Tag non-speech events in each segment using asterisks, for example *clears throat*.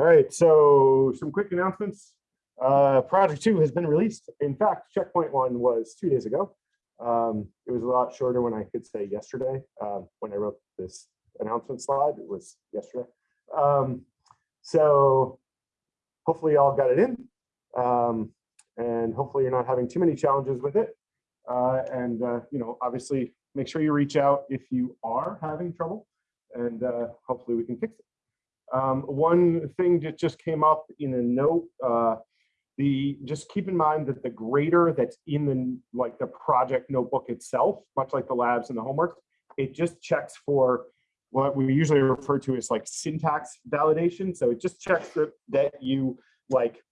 All right, so some quick announcements. Uh, project two has been released. In fact, checkpoint one was two days ago. Um, it was a lot shorter when I could say yesterday. Um, when I wrote this announcement slide, it was yesterday. Um, so hopefully y'all got it in. Um, and hopefully you're not having too many challenges with it. Uh, and, uh, you know, obviously make sure you reach out if you are having trouble and uh, hopefully we can fix it. Um, one thing that just came up in a note, uh, the just keep in mind that the grader that's in the like the project notebook itself, much like the labs and the homework, it just checks for what we usually refer to as like syntax validation. So it just checks that, that you like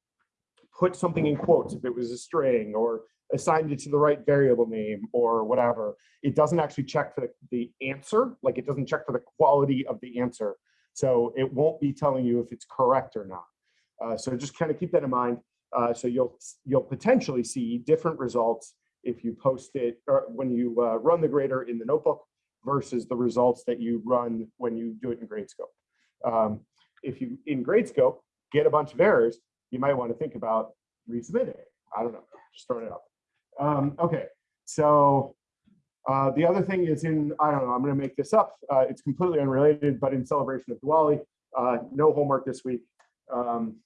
put something in quotes if it was a string or assigned it to the right variable name or whatever. It doesn't actually check for the answer, like it doesn't check for the quality of the answer. So it won't be telling you if it's correct or not. Uh, so just kind of keep that in mind. Uh, so you'll you'll potentially see different results if you post it or when you uh, run the grader in the notebook versus the results that you run when you do it in Gradescope. Um, if you in Gradescope get a bunch of errors, you might want to think about resubmitting. I don't know, just throwing it up. Um, okay, so uh, the other thing is in, I don't know, I'm going to make this up. Uh, it's completely unrelated, but in celebration of Diwali, uh, no homework this week. Um,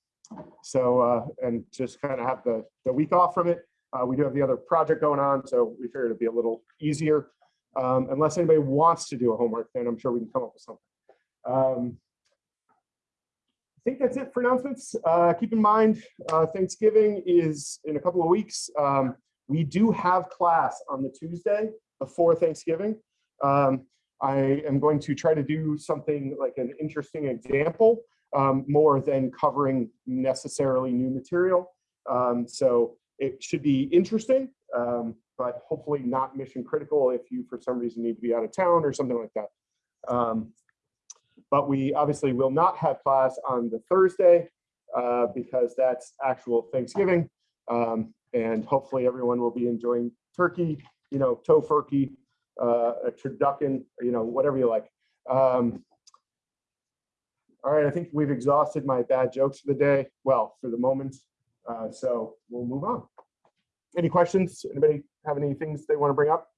so, uh, and just kind of have the, the week off from it. Uh, we do have the other project going on, so we figured it'd be a little easier. Um, unless anybody wants to do a homework, then I'm sure we can come up with something. Um, I think that's it for announcements. Uh, keep in mind, Thanksgiving is in a couple of weeks. Um, we do have class on the Tuesday before Thanksgiving. Um, I am going to try to do something like an interesting example um, more than covering necessarily new material. Um, so it should be interesting, um, but hopefully not mission critical if you for some reason need to be out of town or something like that. Um, but we obviously will not have class on the Thursday uh, because that's actual Thanksgiving. Um, and hopefully everyone will be enjoying turkey, you know, tofurkey, uh, a turducken, you know, whatever you like. Um, all right, I think we've exhausted my bad jokes for the day. Well, for the moment. Uh, so we'll move on. Any questions? Anybody have any things they want to bring up?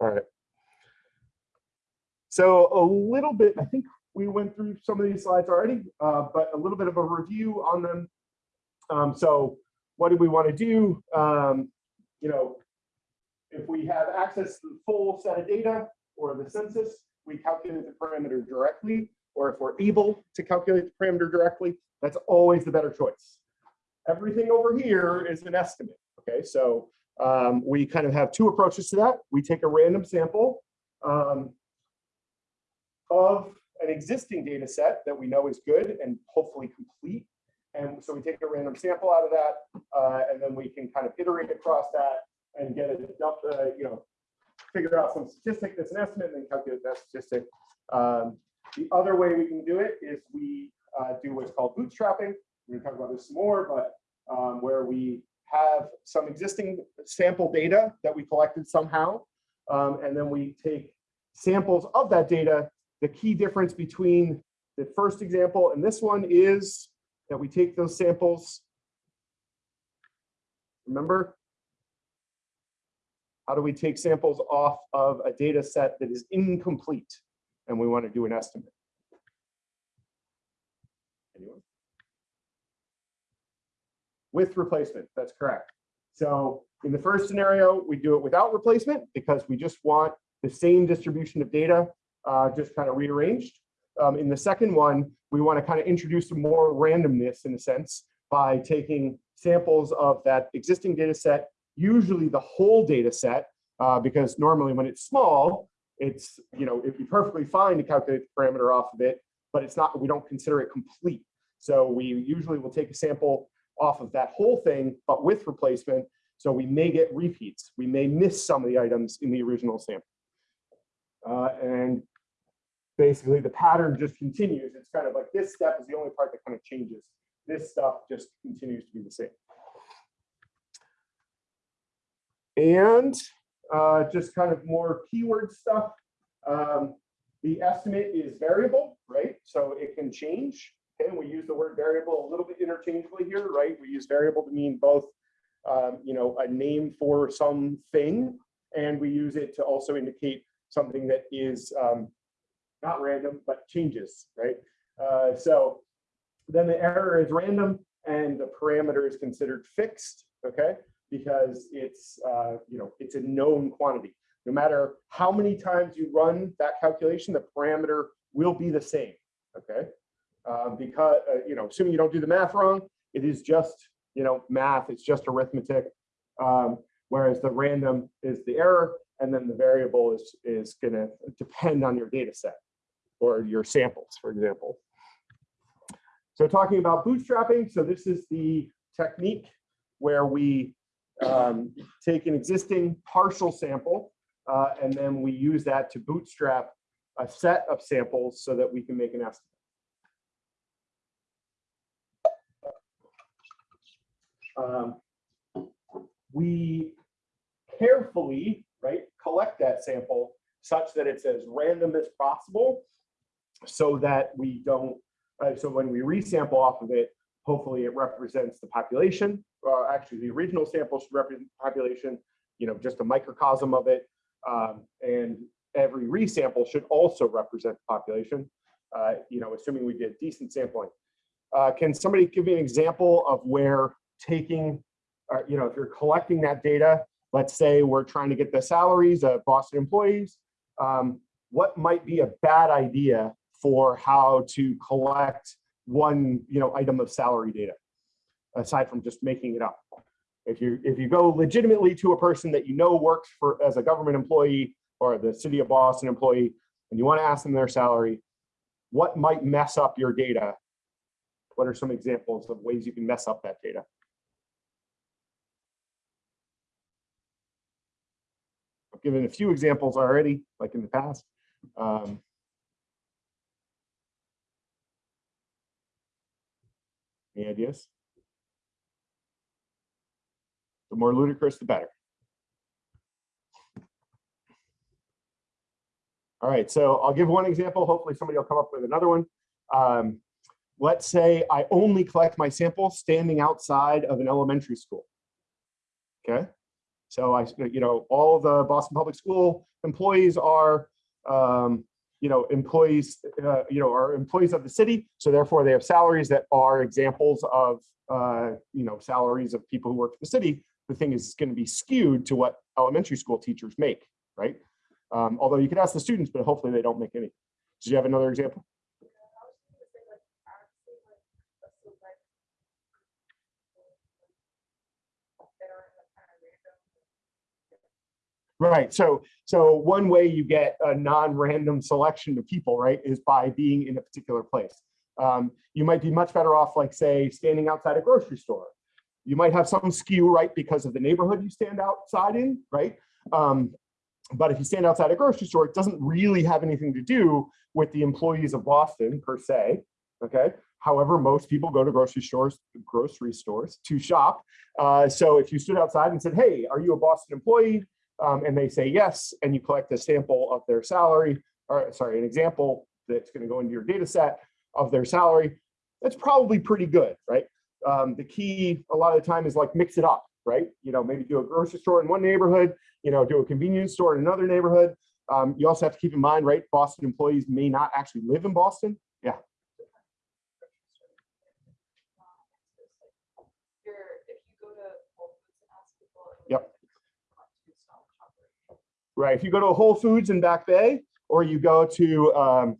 All right. So a little bit, I think we went through some of these slides already, uh, but a little bit of a review on them. Um, so what do we want to do? Um, you know, if we have access to the full set of data or the census, we calculate the parameter directly, or if we're able to calculate the parameter directly, that's always the better choice. Everything over here is an estimate, okay? So um, we kind of have two approaches to that. We take a random sample um, of an existing data set that we know is good and hopefully complete and so we take a random sample out of that, uh, and then we can kind of iterate across that and get a, uh, you know, figure out some statistic that's an estimate and then calculate that statistic. Um, the other way we can do it is we uh, do what's called bootstrapping. We're going to talk about this more, but um, where we have some existing sample data that we collected somehow, um, and then we take samples of that data. The key difference between the first example and this one is that we take those samples. Remember? How do we take samples off of a data set that is incomplete and we want to do an estimate? Anyone? With replacement, that's correct. So in the first scenario, we do it without replacement because we just want the same distribution of data, uh, just kind of rearranged. Um, in the second one, we want to kind of introduce some more randomness in a sense by taking samples of that existing data set, usually the whole data set, uh, because normally when it's small, it's, you know, it'd be perfectly fine to calculate the parameter off of it, but it's not, we don't consider it complete. So we usually will take a sample off of that whole thing, but with replacement. So we may get repeats. We may miss some of the items in the original sample. Uh, and basically the pattern just continues. It's kind of like this step is the only part that kind of changes. This stuff just continues to be the same. And uh, just kind of more keyword stuff. Um, the estimate is variable, right? So it can change Okay, and we use the word variable a little bit interchangeably here, right? We use variable to mean both, um, you know, a name for something, and we use it to also indicate something that is um, not random, but changes, right? Uh, so then the error is random and the parameter is considered fixed, okay? Because it's, uh, you know, it's a known quantity. No matter how many times you run that calculation, the parameter will be the same, okay? Uh, because, uh, you know, assuming you don't do the math wrong, it is just, you know, math, it's just arithmetic. Um, whereas the random is the error, and then the variable is, is gonna depend on your data set or your samples, for example. So talking about bootstrapping, so this is the technique where we um, take an existing partial sample uh, and then we use that to bootstrap a set of samples so that we can make an estimate. Um, we carefully, right, collect that sample such that it's as random as possible so that we don't, uh, so when we resample off of it, hopefully it represents the population, or actually the original sample should represent the population, you know, just a microcosm of it. Um, and every resample should also represent the population, uh, you know, assuming we did decent sampling. Uh, can somebody give me an example of where taking, uh, you know, if you're collecting that data, let's say we're trying to get the salaries of Boston employees, um, what might be a bad idea for how to collect one you know item of salary data aside from just making it up. If you if you go legitimately to a person that you know works for as a government employee or the city of boston employee and you want to ask them their salary what might mess up your data? What are some examples of ways you can mess up that data? I've given a few examples already like in the past. Um, Any ideas? The more ludicrous, the better. All right, so I'll give one example. Hopefully somebody will come up with another one. Um, let's say I only collect my sample standing outside of an elementary school. Okay, so I, you know, all the Boston Public School employees are um, you know, employees, uh, you know, are employees of the city. So therefore they have salaries that are examples of, uh, you know, salaries of people who work for the city. The thing is going to be skewed to what elementary school teachers make, right? Um, although you could ask the students, but hopefully they don't make any. Do you have another example? Right. So so one way you get a non-random selection of people, right, is by being in a particular place. Um, you might be much better off, like say, standing outside a grocery store. You might have some skew, right, because of the neighborhood you stand outside in, right? Um, but if you stand outside a grocery store, it doesn't really have anything to do with the employees of Boston per se. Okay. However, most people go to grocery stores, grocery stores to shop. Uh, so if you stood outside and said, "Hey, are you a Boston employee?" Um, and they say yes, and you collect a sample of their salary, or sorry, an example that's going to go into your data set of their salary, that's probably pretty good, right? Um, the key a lot of the time is like mix it up, right? You know, maybe do a grocery store in one neighborhood, you know, do a convenience store in another neighborhood. Um, you also have to keep in mind, right? Boston employees may not actually live in Boston. Yeah. Right. If you go to Whole Foods in Back Bay, or you go to um,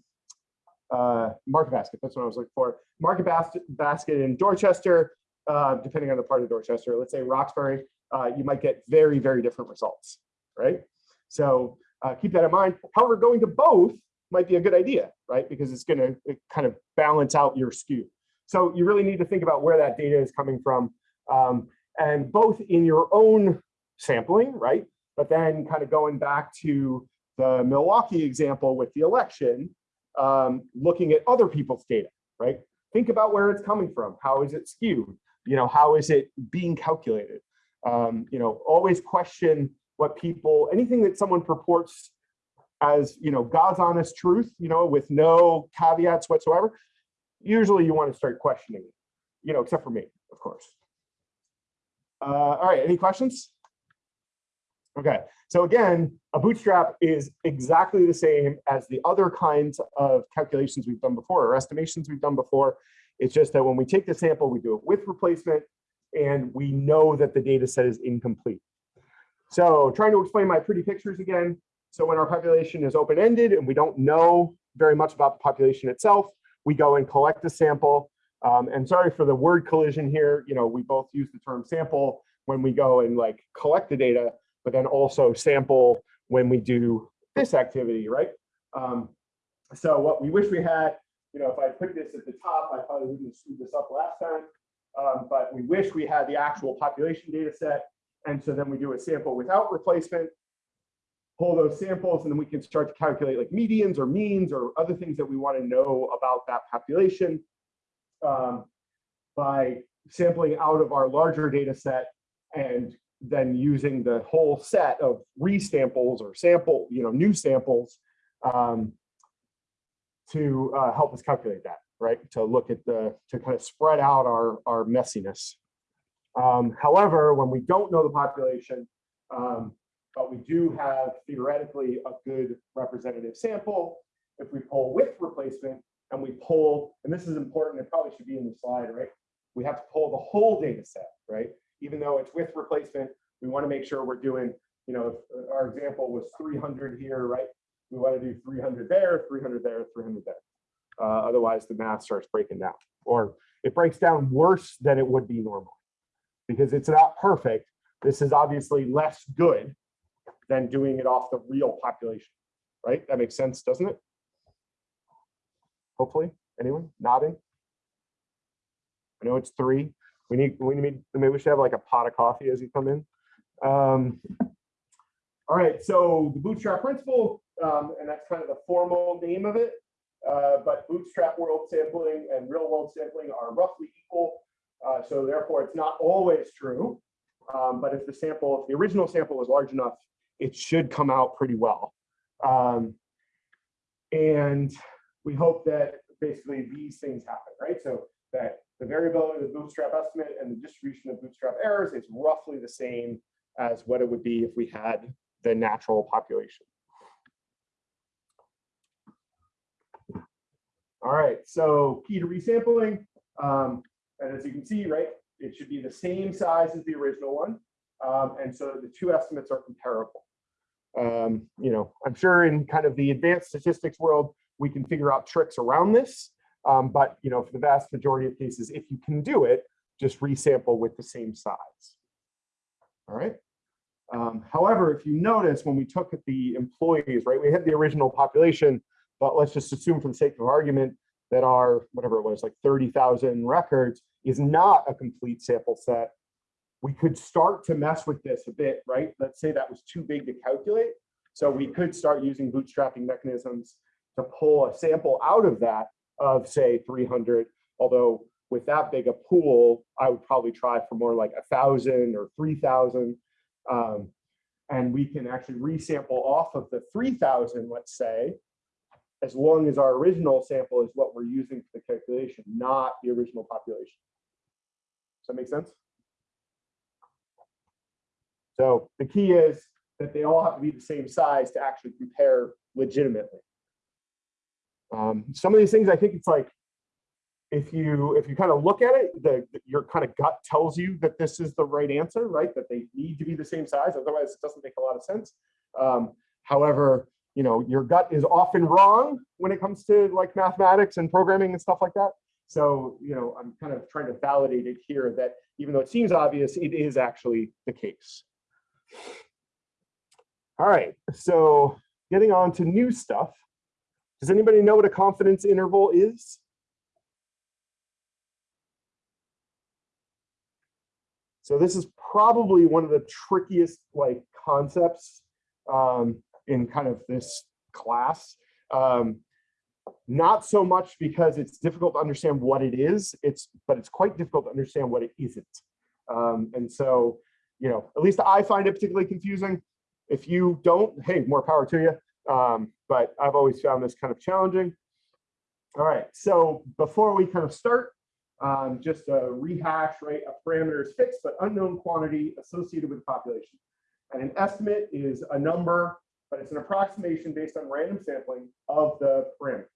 uh, Market Basket, that's what I was looking for. Market Basket, Basket in Dorchester, uh, depending on the part of Dorchester, let's say Roxbury, uh, you might get very, very different results, right? So uh, keep that in mind. However, going to both might be a good idea, right? Because it's going to kind of balance out your skew. So you really need to think about where that data is coming from. Um, and both in your own sampling, right? But then kind of going back to the Milwaukee example with the election, um, looking at other people's data, right? Think about where it's coming from. How is it skewed? You know, how is it being calculated? Um, you know, always question what people, anything that someone purports as, you know, God's honest truth, you know, with no caveats whatsoever, usually you want to start questioning, you know, except for me, of course. Uh, all right, any questions? Okay, so again, a bootstrap is exactly the same as the other kinds of calculations we've done before or estimations we've done before. It's just that when we take the sample, we do it with replacement and we know that the data set is incomplete. So trying to explain my pretty pictures again. So when our population is open-ended and we don't know very much about the population itself, we go and collect a sample. Um, and sorry for the word collision here. You know, we both use the term sample when we go and like collect the data, but then also sample when we do this activity, right? Um, so what we wish we had, you know, if I put this at the top, I probably wouldn't have this up last time, um, but we wish we had the actual population data set. And so then we do a sample without replacement, pull those samples, and then we can start to calculate like medians or means or other things that we want to know about that population um, by sampling out of our larger data set and then using the whole set of resamples or sample, you know, new samples um, to uh, help us calculate that, right? To look at the, to kind of spread out our, our messiness. Um, however, when we don't know the population, um, but we do have theoretically a good representative sample, if we pull with replacement and we pull, and this is important, it probably should be in the slide, right? We have to pull the whole data set, right? Even though it's with replacement, we want to make sure we're doing, you know, our example was 300 here, right? We want to do 300 there, 300 there, 300 there. Uh, otherwise, the math starts breaking down, or it breaks down worse than it would be normal because it's not perfect. This is obviously less good than doing it off the real population, right? That makes sense, doesn't it? Hopefully, anyone nodding? I know it's three. We need, we need, maybe we should have like a pot of coffee as you come in. Um, all right, so the bootstrap principle, um, and that's kind of the formal name of it. Uh, but bootstrap world sampling and real world sampling are roughly equal. Uh, so therefore, it's not always true. Um, but if the sample, if the original sample is large enough, it should come out pretty well. Um, and we hope that basically these things happen, right? So that the variability of the bootstrap estimate and the distribution of bootstrap errors is roughly the same as what it would be if we had the natural population. All right, so key to resampling. Um, and as you can see, right, it should be the same size as the original one. Um, and so the two estimates are comparable. Um, you know, I'm sure in kind of the advanced statistics world, we can figure out tricks around this. Um, but you know, for the vast majority of cases, if you can do it, just resample with the same size. All right. Um, however, if you notice when we took the employees, right, we had the original population, but let's just assume for the sake of argument that our, whatever it was, like 30,000 records is not a complete sample set. We could start to mess with this a bit, right? Let's say that was too big to calculate. So we could start using bootstrapping mechanisms to pull a sample out of that of say 300, although with that big a pool, I would probably try for more like a thousand or 3,000. Um, and we can actually resample off of the 3,000, let's say, as long as our original sample is what we're using for the calculation, not the original population. Does that make sense? So the key is that they all have to be the same size to actually compare legitimately. Um, some of these things, I think it's like, if you if you kind of look at it, the, your kind of gut tells you that this is the right answer, right? That they need to be the same size, otherwise it doesn't make a lot of sense. Um, however, you know, your gut is often wrong when it comes to like mathematics and programming and stuff like that. So, you know, I'm kind of trying to validate it here that even though it seems obvious, it is actually the case. All right, so getting on to new stuff. Does anybody know what a confidence interval is? So this is probably one of the trickiest like concepts um, in kind of this class. Um, not so much because it's difficult to understand what it is, it's but it's quite difficult to understand what it isn't. Um, and so, you know, at least I find it particularly confusing. If you don't, hey, more power to you. Um, but I've always found this kind of challenging. All right, so before we kind of start, um, just a rehash, right? A parameter is fixed but unknown quantity associated with the population. And an estimate is a number, but it's an approximation based on random sampling of the parameter.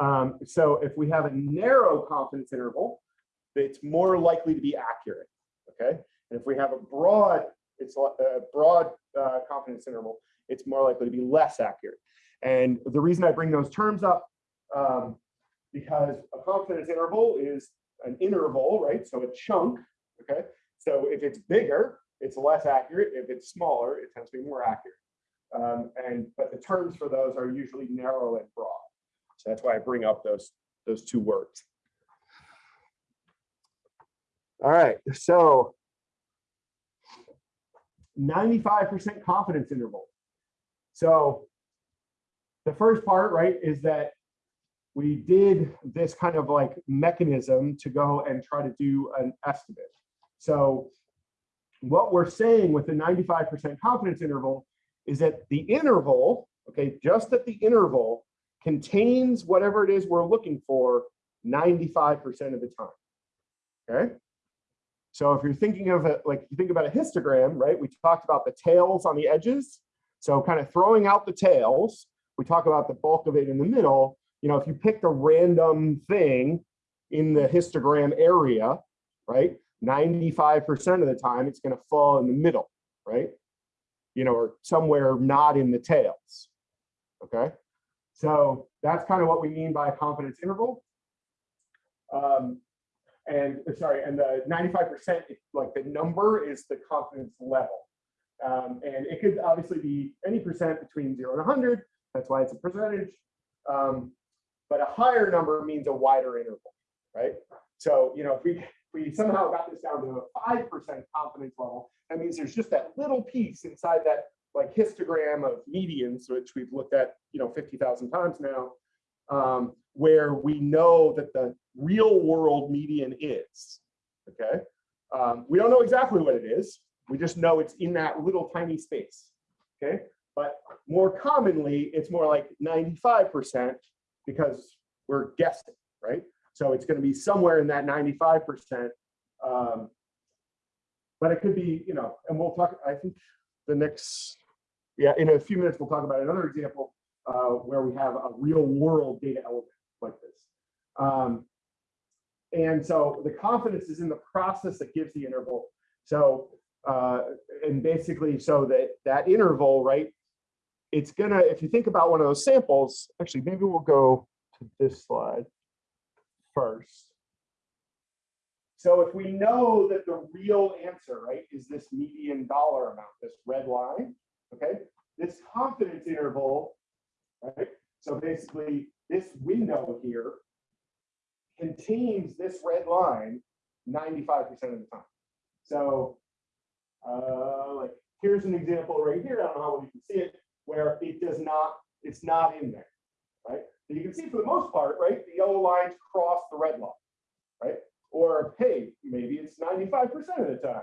Um, so if we have a narrow confidence interval, it's more likely to be accurate, okay? And if we have a broad, it's a broad uh, confidence interval, it's more likely to be less accurate. And the reason I bring those terms up, um, because a confidence interval is an interval, right? So a chunk, okay? So if it's bigger, it's less accurate. If it's smaller, it tends to be more accurate. Um, and but the terms for those are usually narrow and broad. So that's why I bring up those those two words. All right, so 95% confidence interval. So the first part, right, is that we did this kind of like mechanism to go and try to do an estimate. So what we're saying with the 95% confidence interval is that the interval, okay, just that the interval contains whatever it is we're looking for 95% of the time, okay? So if you're thinking of it, like you think about a histogram, right, we talked about the tails on the edges. So kind of throwing out the tails, we talk about the bulk of it in the middle. You know, if you picked a random thing in the histogram area, right, 95% of the time it's going to fall in the middle, right? You know, or somewhere not in the tails. Okay. So that's kind of what we mean by a confidence interval. Um, and sorry, and the 95%, like the number is the confidence level. Um, and it could obviously be any percent between zero and 100. That's why it's a percentage. Um, but a higher number means a wider interval, right? So, you know, if we, we somehow got this down to a 5% confidence level, that means there's just that little piece inside that like histogram of medians, which we've looked at, you know, 50,000 times now, um, where we know that the real world median is, okay? Um, we don't know exactly what it is. We just know it's in that little tiny space, okay? But more commonly, it's more like 95% because we're guessing, right? So it's gonna be somewhere in that 95%. Um, but it could be, you know, and we'll talk, I think the next, yeah, in a few minutes, we'll talk about another example uh, where we have a real world data element like this. Um, and so the confidence is in the process that gives the interval. So, uh, and basically, so that that interval, right, it's gonna, if you think about one of those samples, actually, maybe we'll go to this slide first. So if we know that the real answer, right, is this median dollar amount, this red line, okay, this confidence interval, right? So basically this window here contains this red line 95% of the time. So uh, like here's an example right here. I don't know how well you can see it, where it does not, it's not in there, right? So you can see for the most part, right, the yellow lines cross the red line, right? Or hey, maybe it's 95% of the time.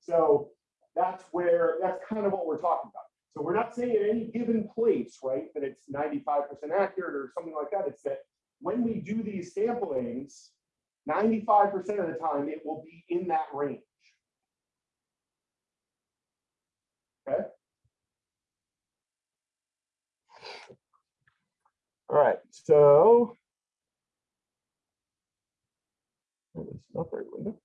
So that's where, that's kind of what we're talking about. So we're not saying at any given place, right, that it's 95% accurate or something like that. It's that when we do these samplings, 95% of the time it will be in that range. Okay. All right, so it's not window.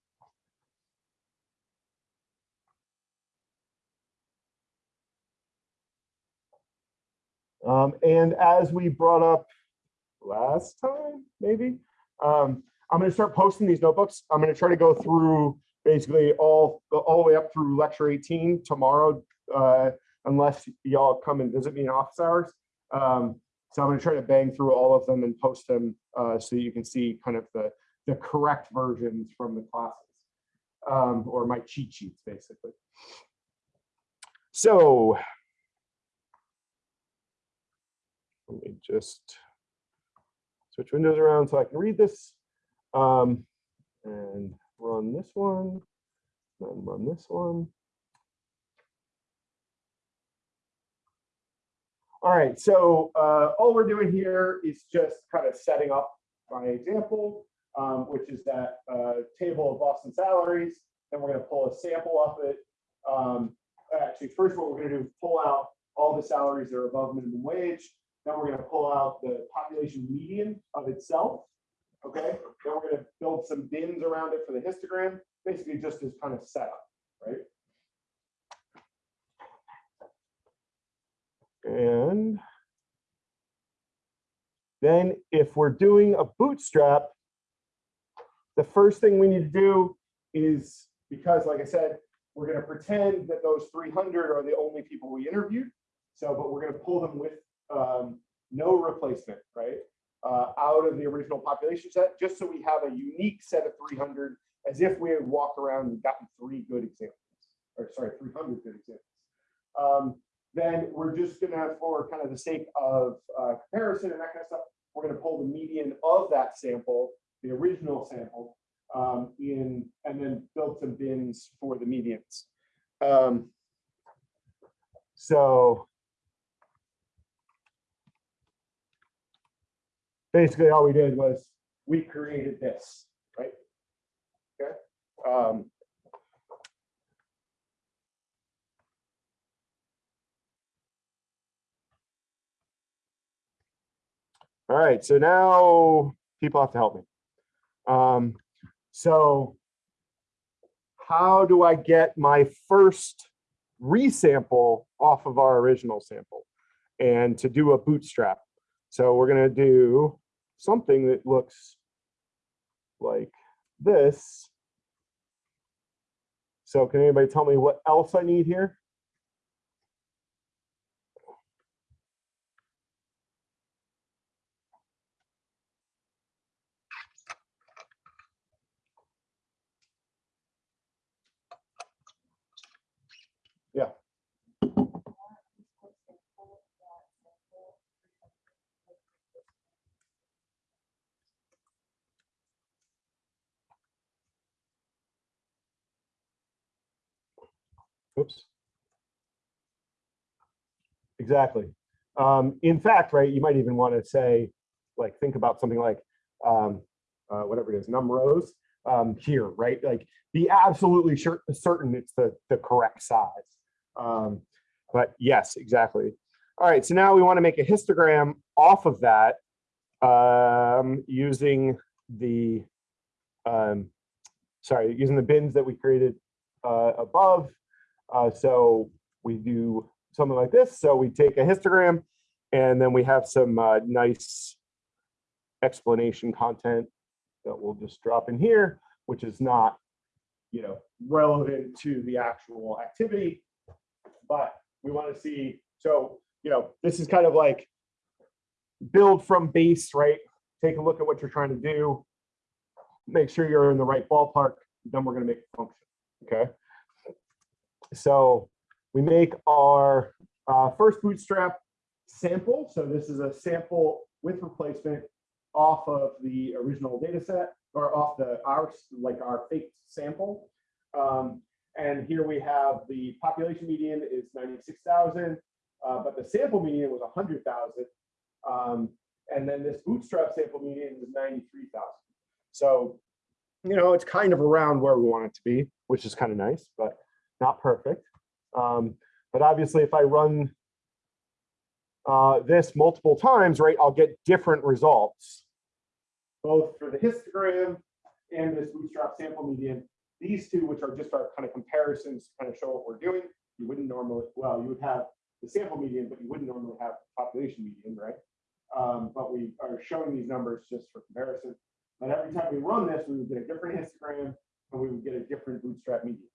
Um, and as we brought up last time, maybe, um, I'm going to start posting these notebooks. I'm going to try to go through basically all, all the way up through lecture 18 tomorrow, uh, unless y'all come and visit me in office hours. Um, so I'm going to try to bang through all of them and post them uh, so you can see kind of the, the correct versions from the classes um, or my cheat sheets, basically. So let me just switch windows around so I can read this um, and run this one, then run this one. All right, so uh, all we're doing here is just kind of setting up my example, um, which is that uh, table of Boston salaries. Then we're going to pull a sample of it. Um, actually, first what we're going to do is pull out all the salaries that are above minimum wage. Then we're going to pull out the population median of itself. Okay, then we're going to build some bins around it for the histogram, basically just as kind of setup, right? And then if we're doing a bootstrap, the first thing we need to do is, because like I said, we're going to pretend that those 300 are the only people we interviewed. So, but we're going to pull them with um, no replacement, right? Uh, out of the original population set, just so we have a unique set of 300, as if we had walked around and gotten three good examples, or sorry, 300 good examples. Um, then we're just gonna, for kind of the sake of uh, comparison and that kind of stuff, we're gonna pull the median of that sample, the original sample, um, in, and then build some bins for the medians. Um, so basically all we did was we created this, right? Okay. Um, all right, so now people have to help me. Um, so how do I get my first resample off of our original sample and to do a bootstrap? So we're gonna do something that looks like this. So can anybody tell me what else I need here? Yeah. Oops. Exactly. Um, in fact, right, you might even want to say, like, think about something like, um, uh, whatever it is, num rows um, here, right? Like, be absolutely sure, certain it's the, the correct size. Um, but yes, exactly. All right, so now we want to make a histogram off of that um, using the, um, sorry, using the bins that we created uh, above. Uh, so we do something like this. So we take a histogram and then we have some uh, nice explanation content that we'll just drop in here, which is not, you know, relevant to the actual activity, but we want to see, so, you know, this is kind of like build from base, right? Take a look at what you're trying to do, make sure you're in the right ballpark, then we're going to make a function, okay? So we make our uh, first bootstrap sample. So this is a sample with replacement off of the original data set or off the our like our fake sample. Um, and here we have the population median is 96,000, uh, but the sample median was 100,000. Um, and then this bootstrap sample median was 93,000. So, you know, it's kind of around where we want it to be, which is kind of nice, but not perfect. Um, but obviously, if I run uh, this multiple times, right, I'll get different results, both for the histogram and this bootstrap sample median. These two, which are just our kind of comparisons kind of show what we're doing, you wouldn't normally, well, you would have the sample median, but you wouldn't normally have population median, right? Um, but we are showing these numbers just for comparison. But every time we run this, we would get a different histogram and we would get a different bootstrap median.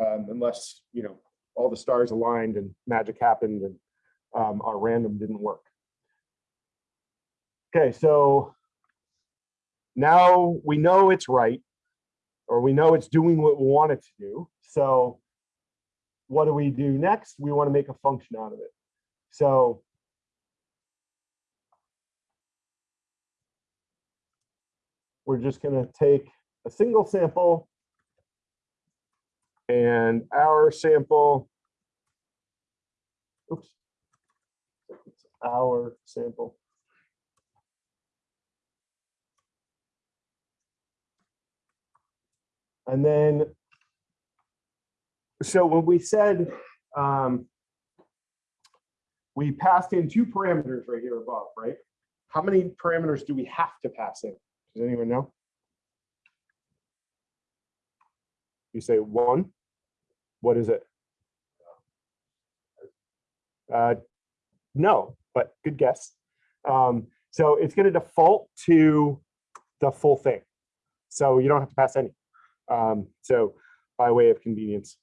Um, unless, you know, all the stars aligned and magic happened and um, our random didn't work. Okay, so now we know it's right, or we know it's doing what we want it to do. So what do we do next? We want to make a function out of it. So we're just going to take a single sample and our sample, oops, our sample. And then, so when we said, um, we passed in two parameters right here above, right? How many parameters do we have to pass in? Does anyone know? You say one. What is it? Uh, no, but good guess. Um, so it's going to default to the full thing. So you don't have to pass any. Um, so by way of convenience.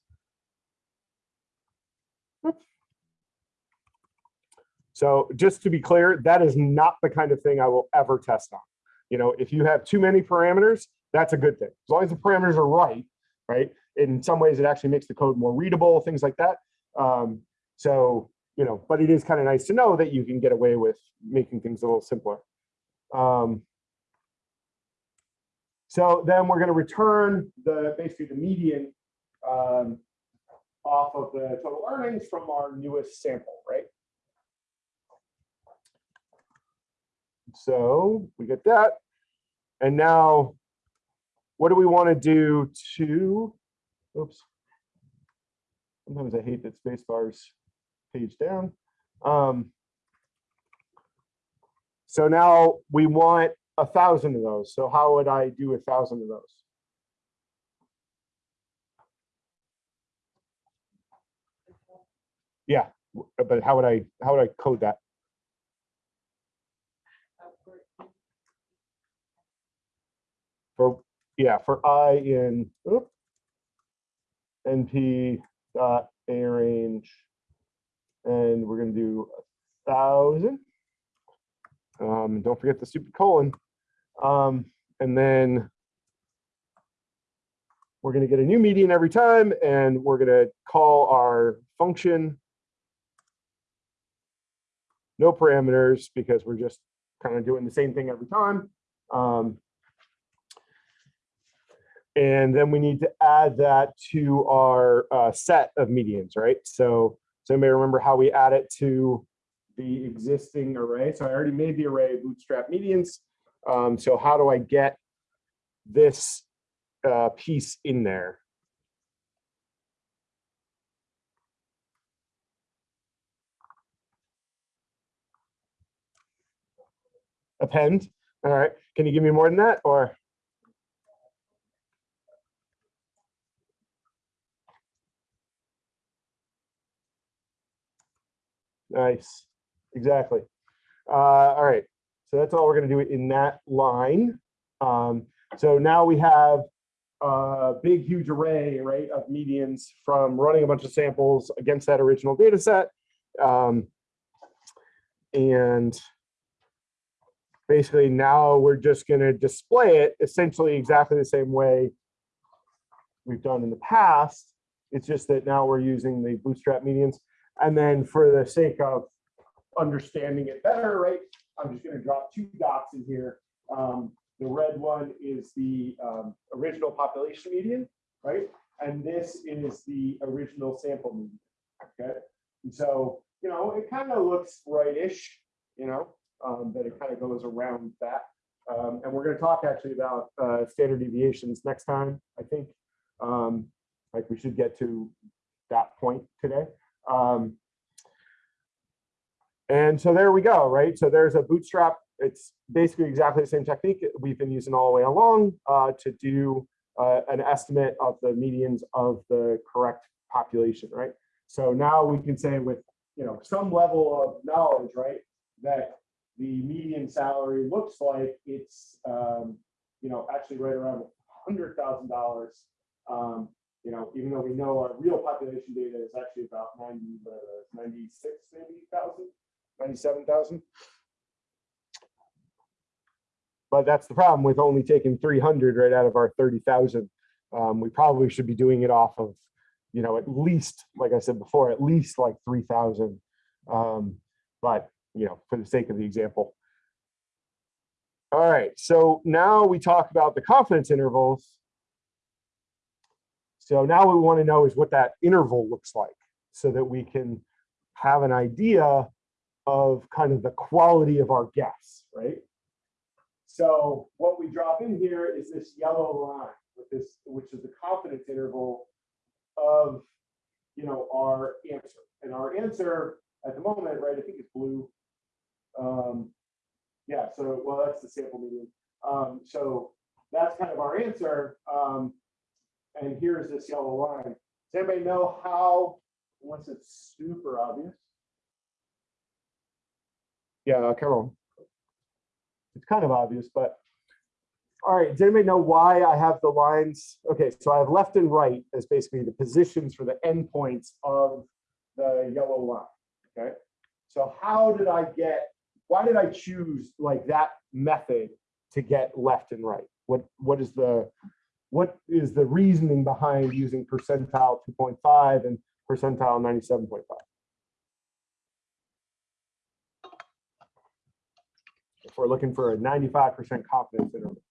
So just to be clear, that is not the kind of thing I will ever test on. You know, if you have too many parameters, that's a good thing. As long as the parameters are right, right? In some ways, it actually makes the code more readable, things like that. Um, so, you know, but it is kind of nice to know that you can get away with making things a little simpler. Um, so then we're going to return the basically the median um, off of the total earnings from our newest sample, right? So we get that. And now what do we want to do to, oops. Sometimes I hate that space bars page down. Um, so now we want a thousand of those. So how would I do a thousand of those? Yeah, but how would I how would I code that? For yeah, for i in oop, np dot a range, and we're gonna do a thousand. Um, don't forget the stupid colon. Um, and then we're going to get a new median every time, and we're going to call our function no parameters because we're just kind of doing the same thing every time. Um, and then we need to add that to our uh, set of medians, right? So, so anybody remember how we add it to the existing array. So I already made the array bootstrap medians. Um, so how do I get this uh, piece in there? Append. All right. Can you give me more than that or? Nice. Exactly. Uh, all right. So that's all we're going to do in that line. Um, so now we have a big, huge array, right, of medians from running a bunch of samples against that original data set. Um, and basically now we're just going to display it essentially exactly the same way we've done in the past. It's just that now we're using the bootstrap medians. And then for the sake of understanding it better, right, I'm just going to drop two dots in here. Um, the red one is the um, original population median, right? And this is the original sample median, okay? And so, you know, it kind of looks right-ish, you know, um, but it kind of goes around that. Um, and we're going to talk actually about uh, standard deviations next time, I think. Um, like we should get to that point today. Um, and so there we go, right? So there's a bootstrap. It's basically exactly the same technique we've been using all the way along uh, to do uh, an estimate of the medians of the correct population, right? So now we can say with you know some level of knowledge, right, that the median salary looks like it's um, you know actually right around hundred thousand um, dollars. You know, even though we know our real population data is actually about 90, uh, 96 maybe thousand. 97,000. But that's the problem with only taking 300 right out of our 30,000. Um, we probably should be doing it off of, you know, at least, like I said before, at least like 3,000. Um, but, you know, for the sake of the example. All right, so now we talk about the confidence intervals. So now what we want to know is what that interval looks like so that we can have an idea of kind of the quality of our guess, right? So what we drop in here is this yellow line with this, which is the confidence interval of, you know, our answer. And our answer at the moment, right, I think it's blue. Um, yeah, so, well, that's the sample median. Um, so that's kind of our answer. Um, and here's this yellow line. Does anybody know how, once it's super obvious? Yeah, uh, Carol. It's kind of obvious, but all right, does anybody know why I have the lines? Okay, so I have left and right as basically the positions for the endpoints of the yellow line. Okay, so how did I get, why did I choose like that method to get left and right? What what is the what is the reasoning behind using percentile 2.5 and percentile 97.5? If we're looking for a 95% confidence interval.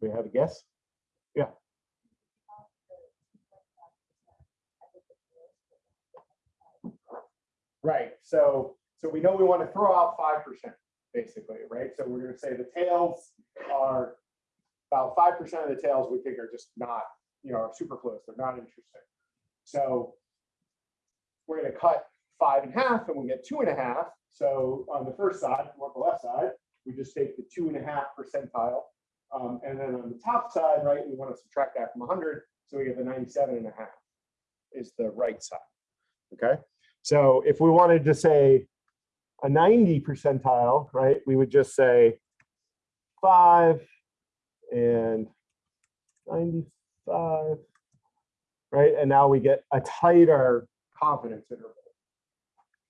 We have a guess? Yeah. Right. So so we know we want to throw out five percent basically, right? So we're going to say the tails are about five percent of the tails we think are just not, you know, are superfluous. They're not interesting. So we're going to cut five in half, and we get two and a half. So on the first side, on the left side, we just take the two and a half percentile um, and then on the top side, right, we want to subtract that from 100. So we get the 97 and a half is the right side. Okay. So if we wanted to say a 90 percentile, right, we would just say five and 95, right? And now we get a tighter confidence interval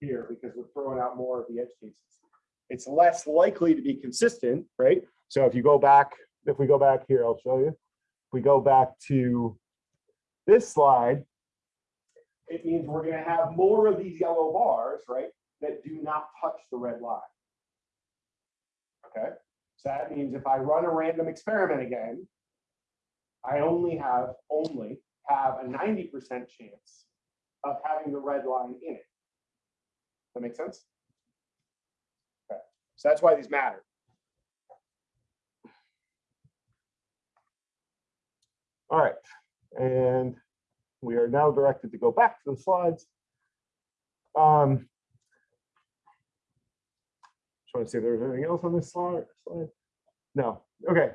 here because we're throwing out more of the edge cases. It's less likely to be consistent, right? So if you go back if we go back here, I'll show you. If we go back to this slide, it means we're going to have more of these yellow bars, right, that do not touch the red line. Okay, so that means if I run a random experiment again, I only have only have a 90% chance of having the red line in it. That makes sense? Okay, so that's why these matter. All right, and we are now directed to go back to the slides. Um, trying to see if there's anything else on this slide. No. Okay.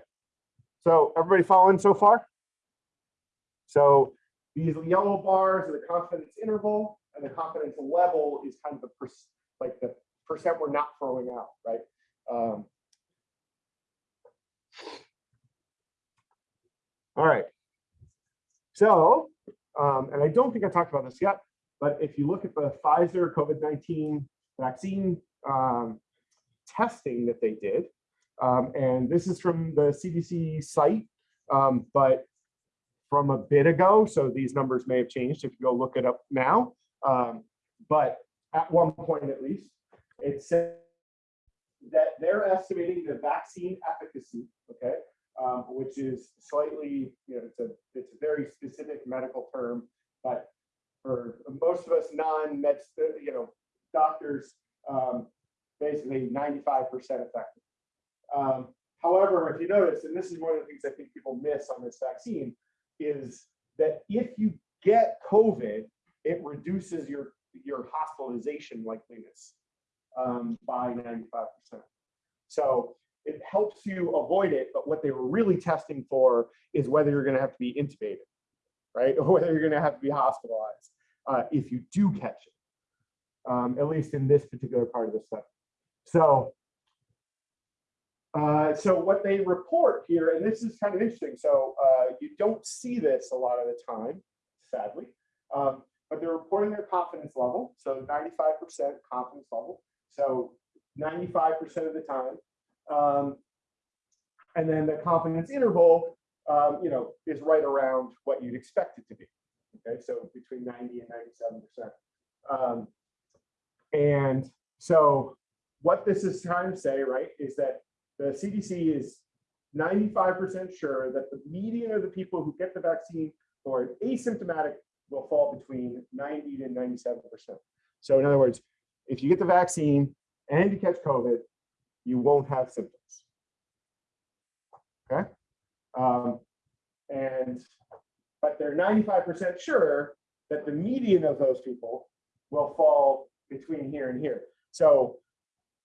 So everybody following so far? So these yellow bars are the confidence interval, and the confidence level is kind of the per, like the percent we're not throwing out, right? Um, all right. So, um, and I don't think I talked about this yet, but if you look at the Pfizer COVID-19 vaccine um, testing that they did, um, and this is from the CDC site, um, but from a bit ago, so these numbers may have changed if you go look it up now. Um, but at one point at least, it said that they're estimating the vaccine efficacy, okay, um, which is slightly, you know, it's a it's a very specific medical term, but for most of us non-med, you know, doctors, um, basically 95% effective. Um, however, if you notice, and this is one of the things I think people miss on this vaccine, is that if you get COVID, it reduces your your hospitalization likeliness um, by 95%. So it helps you avoid it, but what they were really testing for is whether you're going to have to be intubated, right? *laughs* Or whether you're going to have to be hospitalized uh, if you do catch it, um, at least in this particular part of the study. So, uh, so what they report here, and this is kind of interesting. So uh, you don't see this a lot of the time, sadly, um, but they're reporting their confidence level. So 95% confidence level. So 95% of the time, um, and then the confidence interval, um, you know, is right around what you'd expect it to be. Okay, so between 90 and 97%. Um, and so what this is trying to say, right, is that the CDC is 95% sure that the median of the people who get the vaccine or asymptomatic will fall between 90 to 97%. So in other words, if you get the vaccine and you catch COVID, you won't have symptoms. Okay. Um, and, but they're 95% sure that the median of those people will fall between here and here. So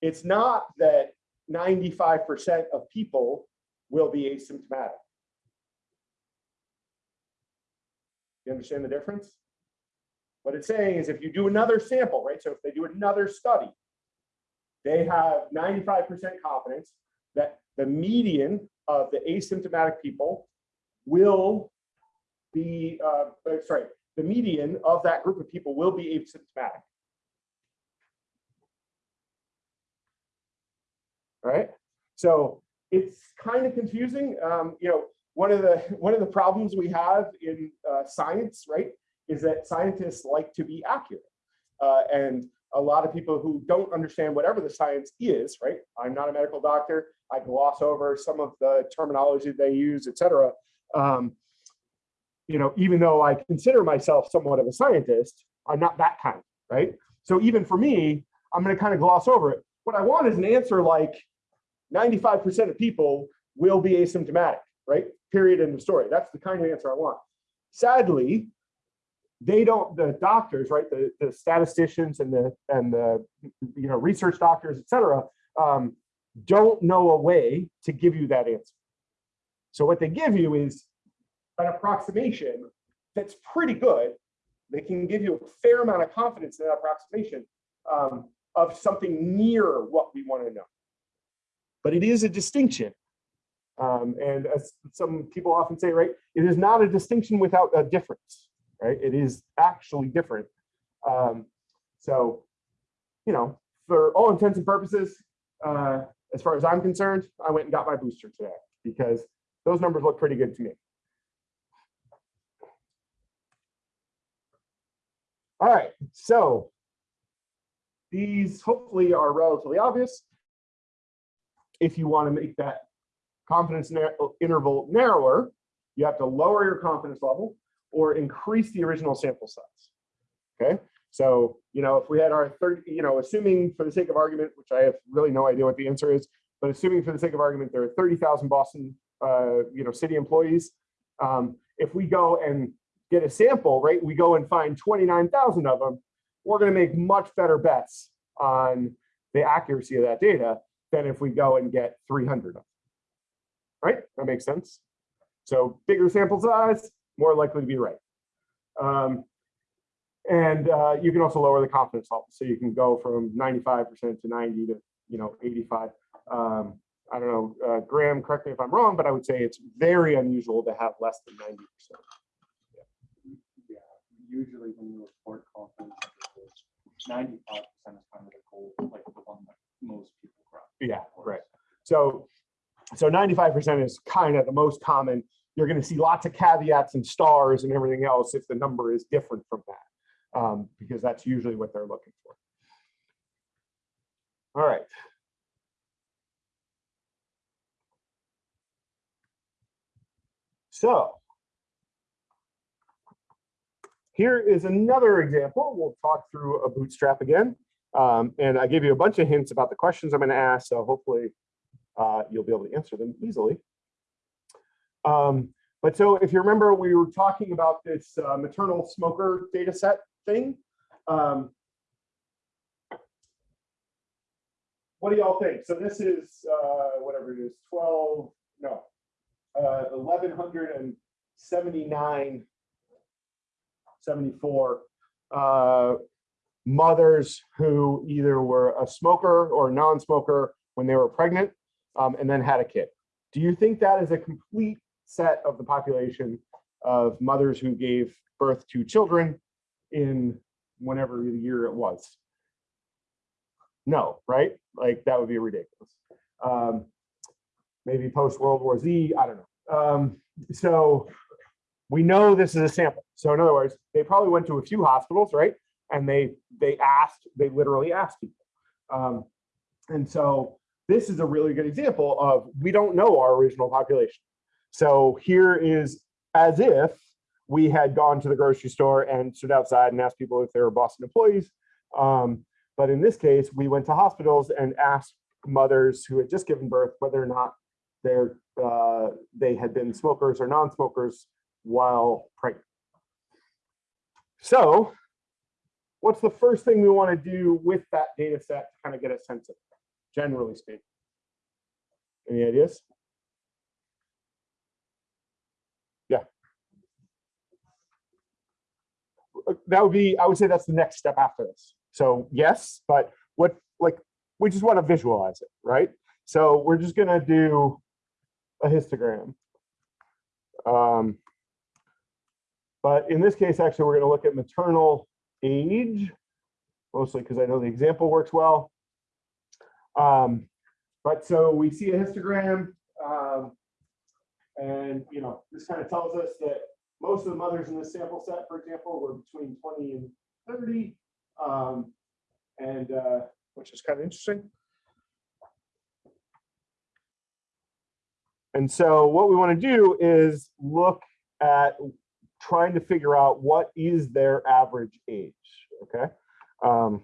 it's not that 95% of people will be asymptomatic. You understand the difference? What it's saying is if you do another sample, right? So if they do another study, they have 95% confidence that the median of the asymptomatic people will be, uh, uh, sorry, the median of that group of people will be asymptomatic. Right? So it's kind of confusing. Um, you know, one of the *laughs* one of the problems we have in uh, science, right, is that scientists like to be accurate, uh, and a lot of people who don't understand whatever the science is, right? I'm not a medical doctor. I gloss over some of the terminology they use, et cetera. Um, you know, even though I consider myself somewhat of a scientist, I'm not that kind, right? So even for me, I'm going to kind of gloss over it. What I want is an answer like 95% of people will be asymptomatic, right? Period, end of story. That's the kind of answer I want. Sadly, they don't, the doctors, right, the, the statisticians and the, and the, you know, research doctors, et cetera, um, don't know a way to give you that answer. So what they give you is an approximation that's pretty good. They can give you a fair amount of confidence in that approximation um, of something near what we want to know but it is a distinction. Um, and as some people often say, right, it is not a distinction without a difference, right? It is actually different. Um, so, you know, for all intents and purposes, uh, as far as I'm concerned, I went and got my booster today because those numbers look pretty good to me. All right, so these hopefully are relatively obvious if you want to make that confidence interval narrower, you have to lower your confidence level or increase the original sample size. Okay, so you know if we had our third, you know, assuming for the sake of argument, which I have really no idea what the answer is, but assuming for the sake of argument there are 30,000 Boston, uh, you know, city employees, um, if we go and get a sample, right, we go and find 29,000 of them, we're going to make much better bets on the accuracy of that data than if we go and get 300 of them. Right? That makes sense. So bigger sample size, more likely to be right. Um, and uh, you can also lower the confidence level. So you can go from 95% to 90 to, you know, 85. Um, I don't know, uh, Graham, correct me if I'm wrong, but I would say it's very unusual to have less than 90%. Yeah, yeah. usually when you report confidence, 95% is kind of the goal, like the one that most people yeah, right. So, so 95% is kind of the most common. You're going to see lots of caveats and stars and everything else if the number is different from that, um, because that's usually what they're looking for. All right. So here is another example. We'll talk through a bootstrap again. Um, and I gave you a bunch of hints about the questions I'm going to ask, so hopefully uh, you'll be able to answer them easily. Um, but so if you remember, we were talking about this uh, maternal smoker data set thing. Um, what do y'all think? So this is uh, whatever it is, 12, no, uh, 1179, 74 uh, mothers who either were a smoker or non-smoker when they were pregnant um, and then had a kid. Do you think that is a complete set of the population of mothers who gave birth to children in whenever the year it was? No, right? Like that would be ridiculous. Um, maybe post World War Z, I don't know. Um, so we know this is a sample. So in other words, they probably went to a few hospitals, right? And they they asked, they literally asked people. Um, and so this is a really good example of we don't know our original population. So here is as if we had gone to the grocery store and stood outside and asked people if they were Boston employees. Um, but in this case, we went to hospitals and asked mothers who had just given birth whether or not they're, uh, they had been smokers or non-smokers while pregnant. So what's the first thing we want to do with that data set to kind of get a sense of, it, generally speaking? Any ideas? Yeah. Uh, That would be, I would say that's the next step after this. So yes, but what, like, we just want to visualize it, right? So we're just gonna do a histogram. Um, but in this case, actually, we're gonna look at maternal age, mostly because I know the example works well. Um, but so we see a histogram, um, and you know, this kind of tells us that most of the mothers in this sample set, for example, were between 20 and 30, um, and uh, which is kind of interesting. And so what we want to do is look at trying to figure out what is their average age, okay? Um,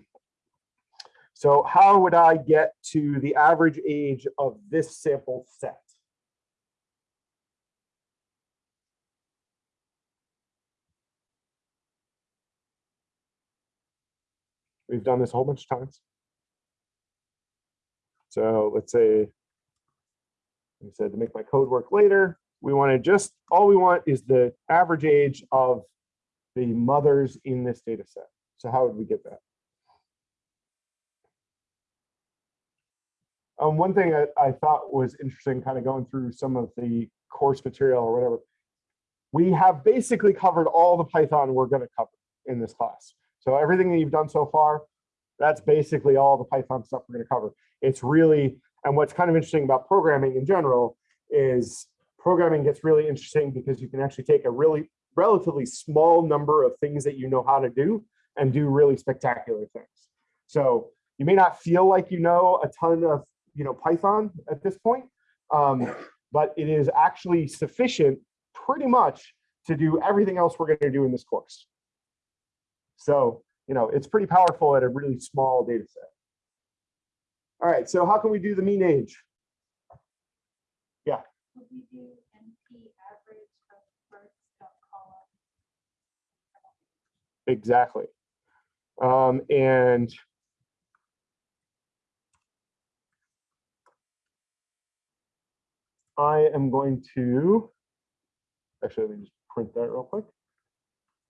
so how would I get to the average age of this sample set? We've done this a whole bunch of times. So let's say, we said to make my code work later, we want to just, all we want is the average age of the mothers in this data set. So how would we get that? Um, one thing I, I thought was interesting, kind of going through some of the course material or whatever, we have basically covered all the Python we're going to cover in this class. So everything that you've done so far, that's basically all the Python stuff we're going to cover. It's really, and what's kind of interesting about programming in general is programming gets really interesting because you can actually take a really relatively small number of things that you know how to do and do really spectacular things. So you may not feel like you know a ton of you know Python at this point, um, but it is actually sufficient pretty much to do everything else we're going to do in this course. So, you know, it's pretty powerful at a really small data set. All right, so how can we do the mean age? We do NP average of column? Exactly. Um, and I am going to, actually, let me just print that real quick.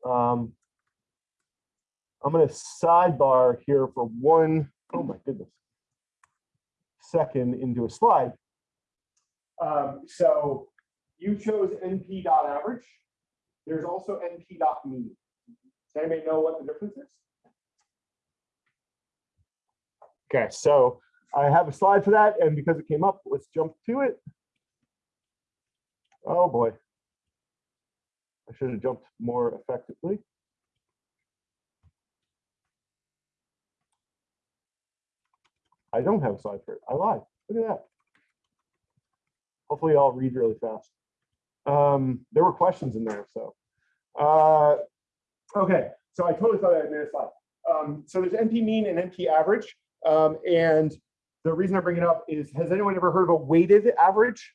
Um, I'm going to sidebar here for one, oh my goodness, second into a slide. Um, so you chose NP dot average. There's also NP dot mean. Does anybody know what the difference is? Okay, so I have a slide for that, and because it came up, let's jump to it. Oh boy. I should have jumped more effectively. I don't have a slide for it. I lied. Look at that. Hopefully I'll read really fast. Um, there were questions in there, so. Uh, okay, so I totally thought I made a slide. Um, so there's NP mean and NP average. Um, and the reason I bring it up is, has anyone ever heard of a weighted average?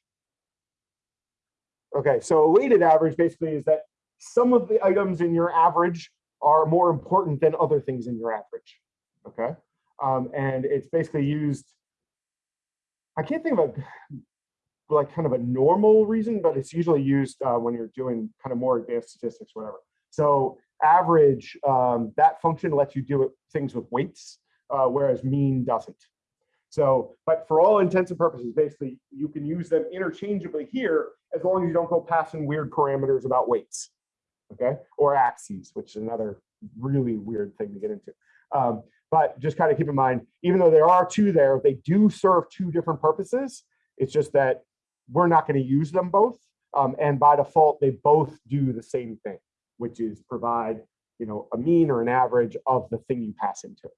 Okay, so a weighted average basically is that some of the items in your average are more important than other things in your average. Okay, um, and it's basically used. I can't think of a like kind of a normal reason, but it's usually used uh, when you're doing kind of more advanced statistics, whatever. So average, um, that function lets you do it, things with weights, uh, whereas mean doesn't. So, but for all intents and purposes, basically, you can use them interchangeably here as long as you don't go passing weird parameters about weights, okay? Or axes, which is another really weird thing to get into. Um, but just kind of keep in mind, even though there are two there, they do serve two different purposes. It's just that we're not going to use them both. Um, and by default, they both do the same thing, which is provide, you know, a mean or an average of the thing you pass into.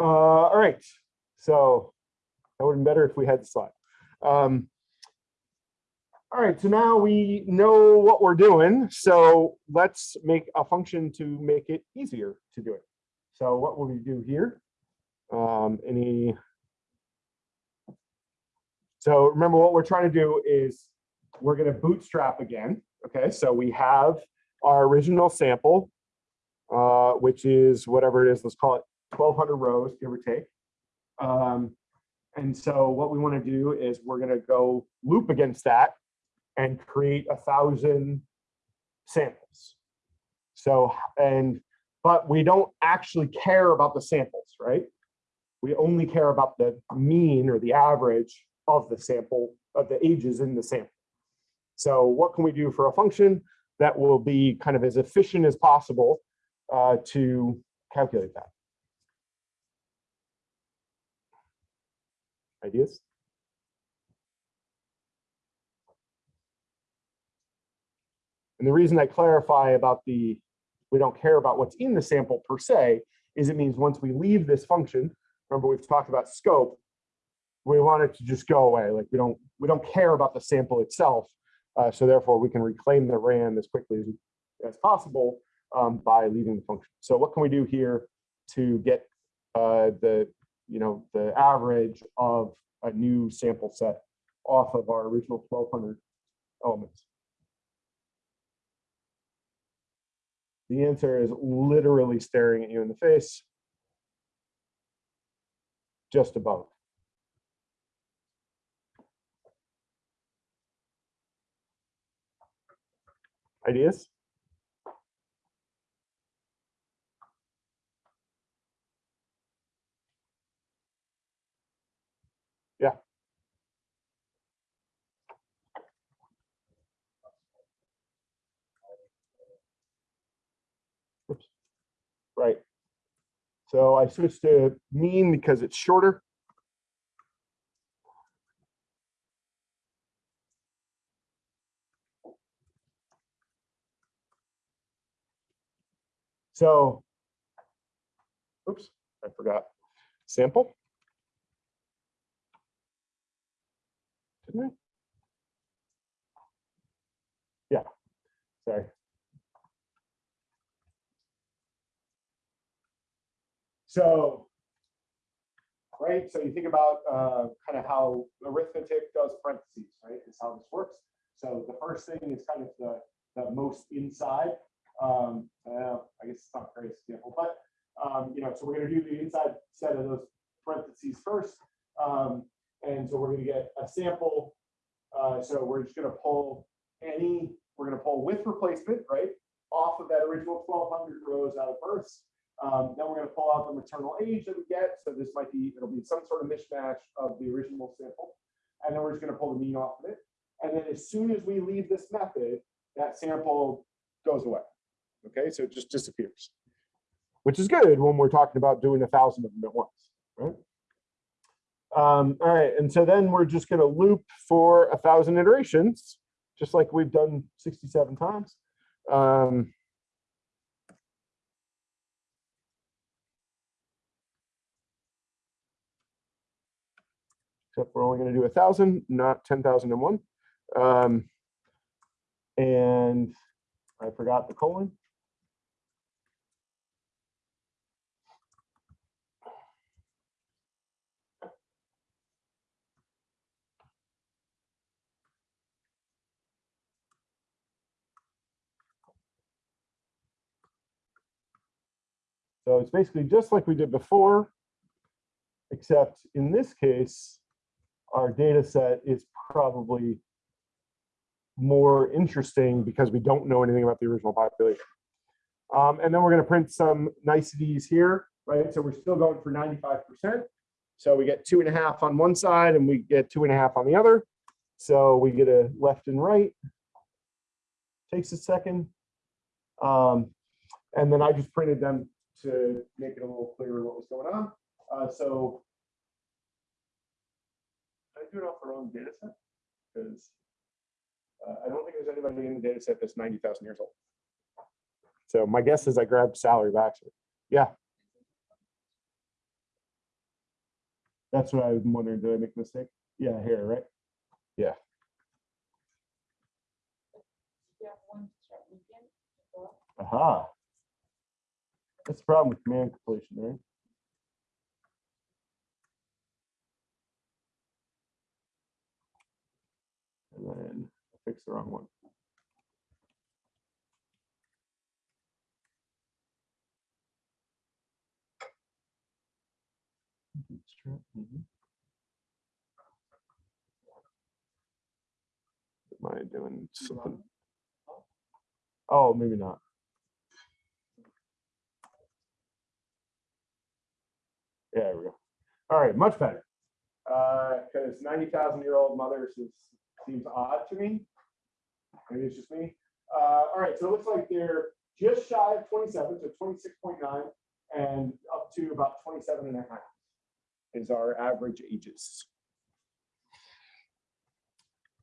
Uh, all right, so that would have been better if we had the slide. Um, All right, so now we know what we're doing. So let's make a function to make it easier to do it. So what will we do here? Um, any? So remember what we're trying to do is we're going to bootstrap again. Okay, so we have our original sample, uh, which is whatever it is, let's call it 1200 rows, give or take. Um, and so what we want to do is we're going to go loop against that and create a thousand samples. So, and, but we don't actually care about the samples, right? We only care about the mean or the average of the sample, of the ages in the sample. So what can we do for a function that will be kind of as efficient as possible uh, to calculate that? Ideas? And the reason I clarify about the, we don't care about what's in the sample per se, is it means once we leave this function, remember we've talked about scope, we want it to just go away. Like we don't, we don't care about the sample itself. Uh, so therefore we can reclaim the RAM as quickly as, as possible um, by leaving the function. So what can we do here to get uh, the, you know, the average of a new sample set off of our original 1200 elements? The answer is literally staring at you in the face. Just above. Ideas? Yeah. Right. So I switched to mean because it's shorter. So, oops, I forgot. Sample. Didn't I? Yeah, sorry. So, right, so you think about uh, kind of how arithmetic does parentheses, right? Is how this works. So the first thing is kind of the, the most inside. Um, I guess it's not a great example, but um, you know, so we're going to do the inside set of those parentheses first. Um, and so we're going to get a sample. Uh, so we're just going to pull any, we're going to pull with replacement, right? Off of that original 1200 rows out of births. Um, then we're going to pull out the maternal age that we get. So this might be, it'll be some sort of mishmash of the original sample. And then we're just going to pull the mean off of it. And then as soon as we leave this method, that sample goes away. Okay, so it just disappears, which is good when we're talking about doing a thousand of them at once, right? Um, all right, and so then we're just going to loop for a thousand iterations, just like we've done 67 times. Um, except we're only going to do a thousand, not 10,001. Um, and I forgot the colon. So it's basically just like we did before, except in this case, our data set is probably more interesting because we don't know anything about the original population. Um, and then we're going to print some niceties here, right? So we're still going for 95%. So we get two and a half on one side and we get two and a half on the other. So we get a left and right. Takes a second. Um, and then I just printed them to make it a little clearer what was going on. Uh, so I do it off the wrong data set? Because uh, I don't think there's anybody in the data set that's 90,000 years old. So my guess is I grabbed salary Baxter. Yeah. That's what I'm wondering. Did I make a mistake? Yeah, here, right? Yeah. Aha. Uh -huh. That's the problem with command completion, right? And then I fixed the wrong one. Mhm. Am I doing something? Oh, maybe not. Yeah, there we go. All right, much better. Because ninety thousand year old mothers is, seems odd to me. Maybe it's just me. Uh, all right, so it looks like they're just shy of twenty-seven, so twenty-six point nine, and up to about 27 and a half is our average ages.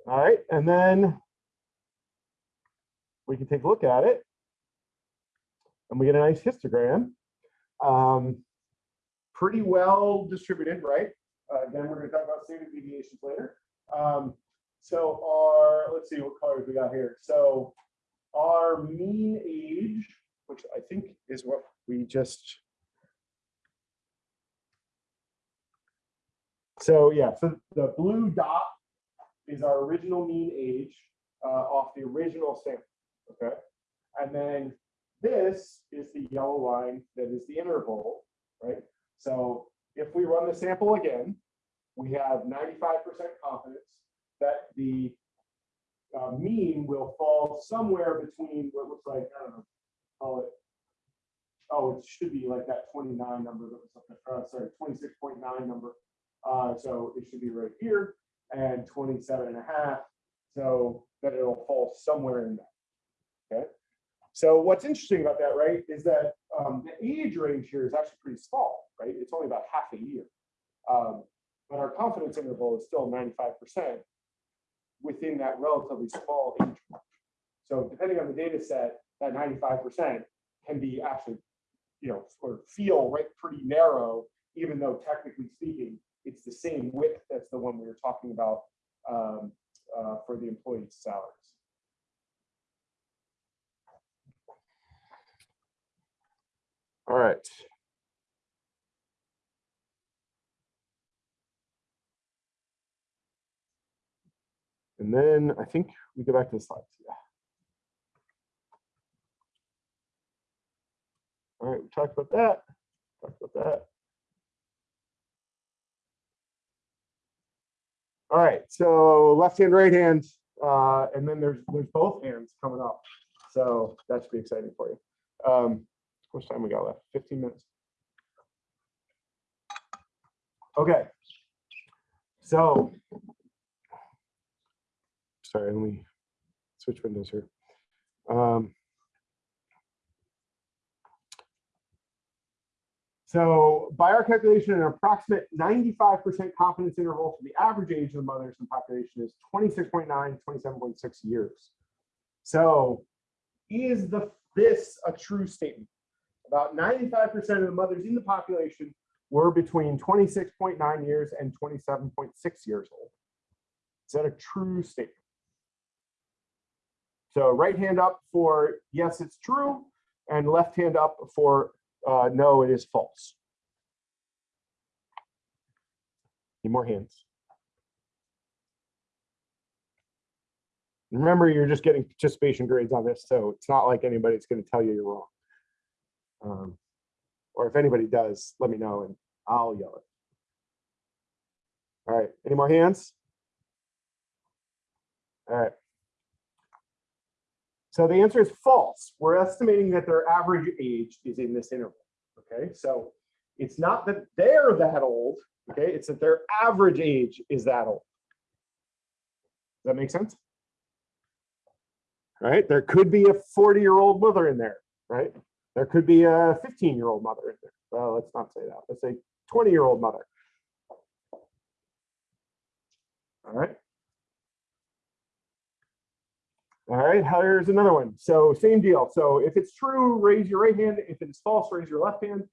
All right, and then we can take a look at it. And we get a nice histogram. Um, pretty well distributed, right? Uh, again, we're going to talk about standard deviations later. Um, so our, let's see what colors we got here. So our mean age, which I think is what we just. So yeah, so the blue dot is our original mean age uh, off the original sample, okay? And then this is the yellow line that is the interval, right? So if we run the sample again, we have 95% confidence that the uh, mean will fall somewhere between what looks like, I don't know, call it, oh, it should be like that 29 number that was up there, uh, sorry, 26.9 number. Uh, so it should be right here and 27 and a half. So that it'll fall somewhere in there. Okay. So what's interesting about that, right, is that um, the age range here is actually pretty small, right? It's only about half a year. Um, but our confidence interval is still 95% within that relatively small age range. So depending on the data set, that 95% can be actually, you know, or feel right pretty narrow, even though technically speaking, it's the same width as the one we were talking about um, uh, for the employees' salaries. All right. And then I think we go back to the slides. Yeah. All right, we talked about that. Talked about that. All right, so left hand, right hand, uh, and then there's there's both hands coming up. So that should be exciting for you. Um, how much time we got left? 15 minutes. Okay. So sorry, let me switch windows here. Um, so by our calculation, an approximate 95% confidence interval for the average age of the mothers in the population is 26.9, 27.6 years. So is the this a true statement? About 95% of the mothers in the population were between 26.9 years and 27.6 years old. Is that a true statement? So right hand up for yes, it's true, and left hand up for uh, no, it is false. Need more hands. Remember, you're just getting participation grades on this, so it's not like anybody's going to tell you you're wrong. Um, or if anybody does, let me know and I'll yell it. All right, any more hands? All right. So the answer is false. We're estimating that their average age is in this interval. Okay, so it's not that they're that old. Okay, it's that their average age is that old. Does that make sense? Right? There could be a 40 year old mother in there, right? There could be a 15 year old mother in there. Well, let's not say that. Let's say 20 year old mother. All right. All right, here's another one. So same deal. So if it's true, raise your right hand. If it's false, raise your left hand.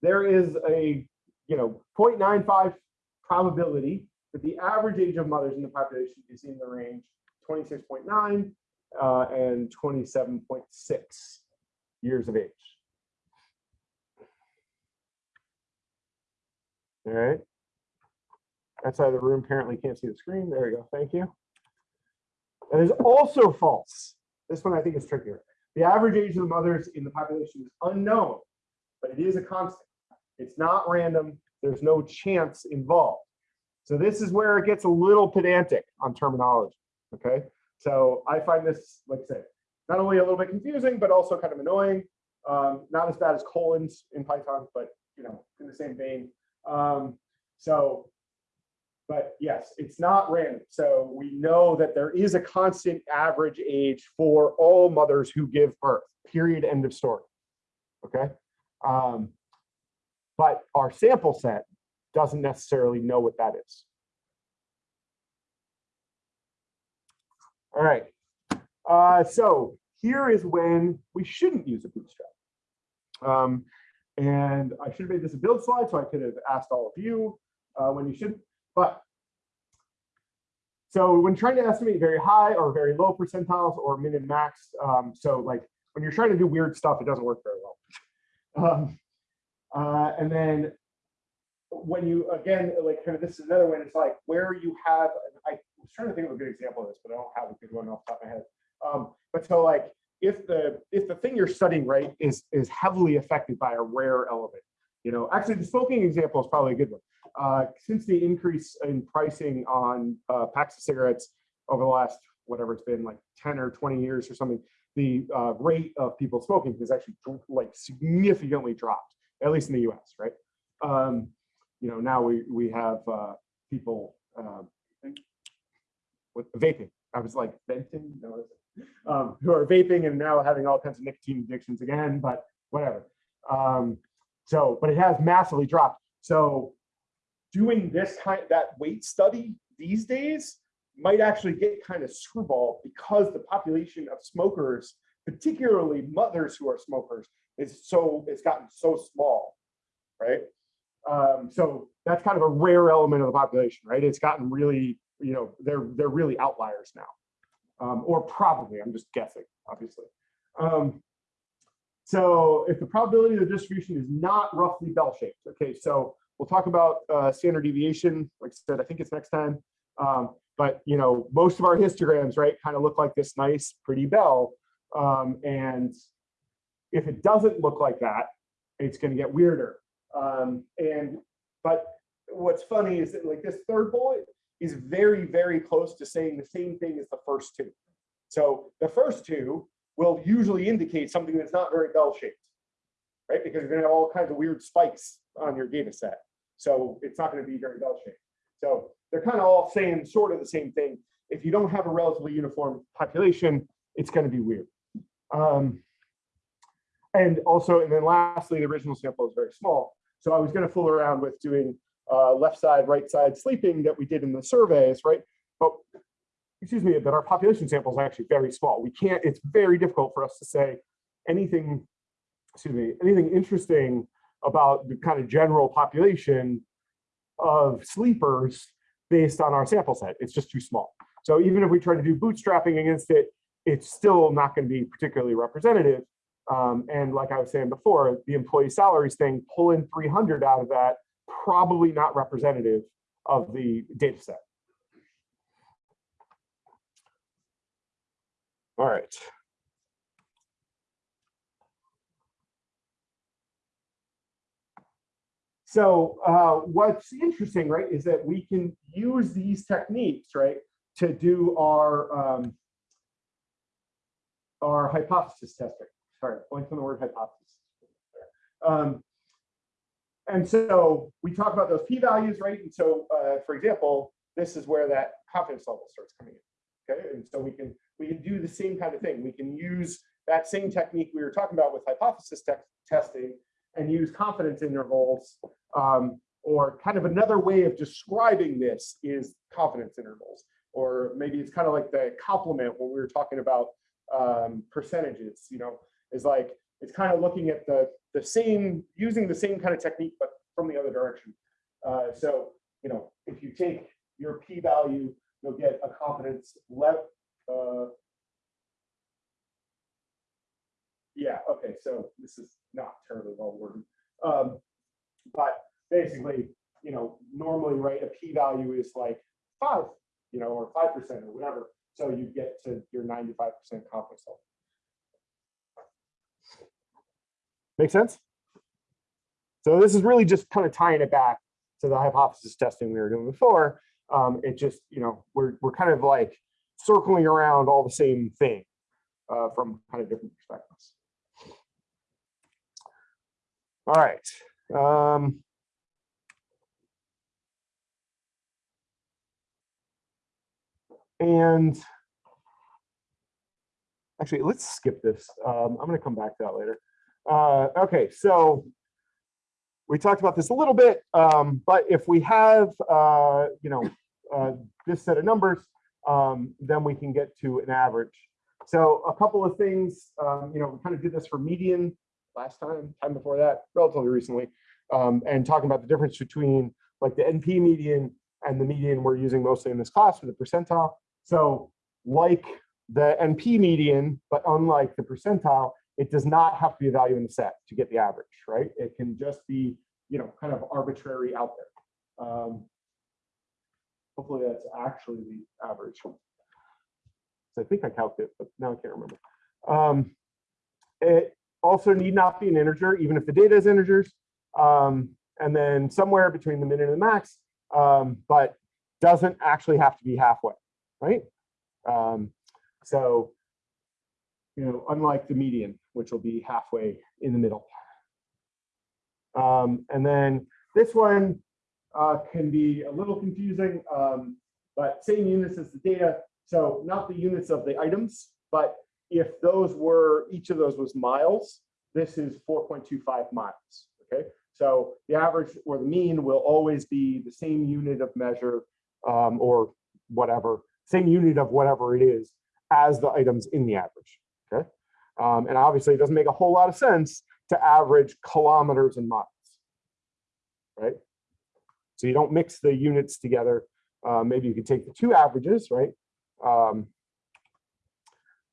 There is a, you know, 0.95 probability that the average age of mothers in the population is in the range 26.9 uh, and 27.6 years of age. All right. That side of the room apparently can't see the screen. There we go. Thank you. That is also false. This one I think is trickier. The average age of the mothers in the population is unknown, but it is a constant. It's not random. There's no chance involved. So this is where it gets a little pedantic on terminology. Okay. So I find this, like I said, not only a little bit confusing, but also kind of annoying. Um, not as bad as colons in Python, but you know, in the same vein. Um, so, but yes, it's not random. So we know that there is a constant average age for all mothers who give birth, period, end of story. Okay. Um, but our sample set doesn't necessarily know what that is. All right. Uh, so here is when we shouldn't use a bootstrap. Um, and I should have made this a build slide, so I could have asked all of you uh, when you should, but so when trying to estimate very high or very low percentiles or min and max, um, so like when you're trying to do weird stuff, it doesn't work very well. Um, uh, and then when you, again, like kind of this is another one, it's like where you have, I was trying to think of a good example of this, but I don't have a good one off the top of my head. Um, but so like if the if the thing you're studying right is is heavily affected by a rare element, you know, actually the smoking example is probably a good one. Uh, since the increase in pricing on uh, packs of cigarettes over the last whatever it's been like 10 or 20 years or something, the uh, rate of people smoking has actually like significantly dropped, at least in the U.S. Right? Um, you know, now we we have uh, people uh, with vaping. I was like venting, no, um, who are vaping and now having all kinds of nicotine addictions again, but whatever. Um, so, but it has massively dropped. So doing this kind that weight study these days might actually get kind of screwball because the population of smokers, particularly mothers who are smokers, is so it's gotten so small, right? Um, so that's kind of a rare element of the population, right? It's gotten really, you know, they're they're really outliers now, um, or probably. I'm just guessing, obviously. Um, so if the probability of the distribution is not roughly bell-shaped, okay, so we'll talk about uh, standard deviation. Like I said, I think it's next time. Um, but you know, most of our histograms, right, kind of look like this nice, pretty bell. Um, and if it doesn't look like that, it's going to get weirder. Um, and but what's funny is that like this third bullet is very, very close to saying the same thing as the first two. So the first two will usually indicate something that's not very bell-shaped, right? Because you're going to have all kinds of weird spikes on your data set. So it's not going to be very bell-shaped. So they're kind of all saying sort of the same thing. If you don't have a relatively uniform population, it's going to be weird. Um, and also, and then lastly, the original sample is very small. So I was going to fool around with doing uh, left side, right side sleeping that we did in the surveys, right? But excuse me, but our population sample is actually very small. We can't, it's very difficult for us to say anything, excuse me, anything interesting about the kind of general population of sleepers based on our sample set. It's just too small. So even if we try to do bootstrapping against it, it's still not going to be particularly representative. Um, and like I was saying before, the employee salaries thing, pulling 300 out of that, probably not representative of the data set. All right. So uh, what's interesting, right, is that we can use these techniques, right, to do our um, our hypothesis testing. Sorry, going from the word hypothesis. Um, and so we talk about those p-values, right? And so, uh, for example, this is where that confidence level starts coming in. Okay, and so we can we can do the same kind of thing. We can use that same technique we were talking about with hypothesis te testing and use confidence intervals. Um, or kind of another way of describing this is confidence intervals. Or maybe it's kind of like the complement when we were talking about um, percentages, you know, is like, it's kind of looking at the, the same, using the same kind of technique, but from the other direction. Uh, so, you know, if you take your p-value, you'll get a confidence level, uh, yeah, okay, so this is not terribly well worded. Um, but basically, you know, normally, right, a p-value is like five, you know, or five percent or whatever. So you get to your ninety-five percent confidence level. Make sense? So this is really just kind of tying it back to the hypothesis testing we were doing before. Um, it just, you know, we're, we're kind of like circling around all the same thing uh, from kind of different perspectives. All right. Um, and actually, let's skip this. Um, I'm going to come back to that later. Uh, okay, so we talked about this a little bit, um, but if we have, uh, you know, uh, this set of numbers, um, then we can get to an average. So a couple of things, um, you know, we kind of did this for median last time, time before that, relatively recently, um, and talking about the difference between like the NP median and the median we're using mostly in this class for the percentile. So like the NP median, but unlike the percentile, it does not have to be a value in the set to get the average, right? It can just be, you know, kind of arbitrary out there. Um, hopefully that's actually the average. So I think I calculated, but now I can't remember. Um, it also need not be an integer, even if the data is integers. Um, and then somewhere between the min and the max, um, but doesn't actually have to be halfway, right? Um, so, you know, unlike the median, which will be halfway in the middle. Um, and then this one uh, can be a little confusing, um, but same units as the data. So not the units of the items, but if those were, each of those was miles, this is 4.25 miles, okay? So the average or the mean will always be the same unit of measure um, or whatever, same unit of whatever it is as the items in the average, okay? Um, and obviously it doesn't make a whole lot of sense to average kilometers and miles, right? So you don't mix the units together. Uh, maybe you could take the two averages, right? Um,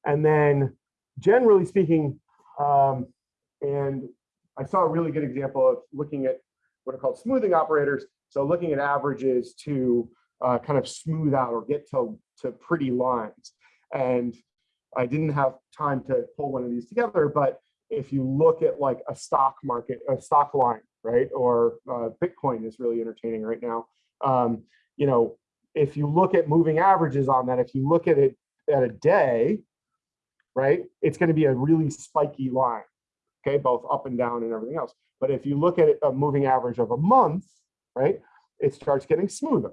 and then generally speaking, um, and I saw a really good example of looking at what are called smoothing operators. So looking at averages to uh, kind of smooth out or get to, to pretty lines. And I didn't have time to pull one of these together, but if you look at like a stock market, a stock line, right? Or uh, Bitcoin is really entertaining right now. Um, you know, if you look at moving averages on that, if you look at it at a day, right, it's going to be a really spiky line, okay, both up and down and everything else. But if you look at a moving average of a month, right, it starts getting smoother,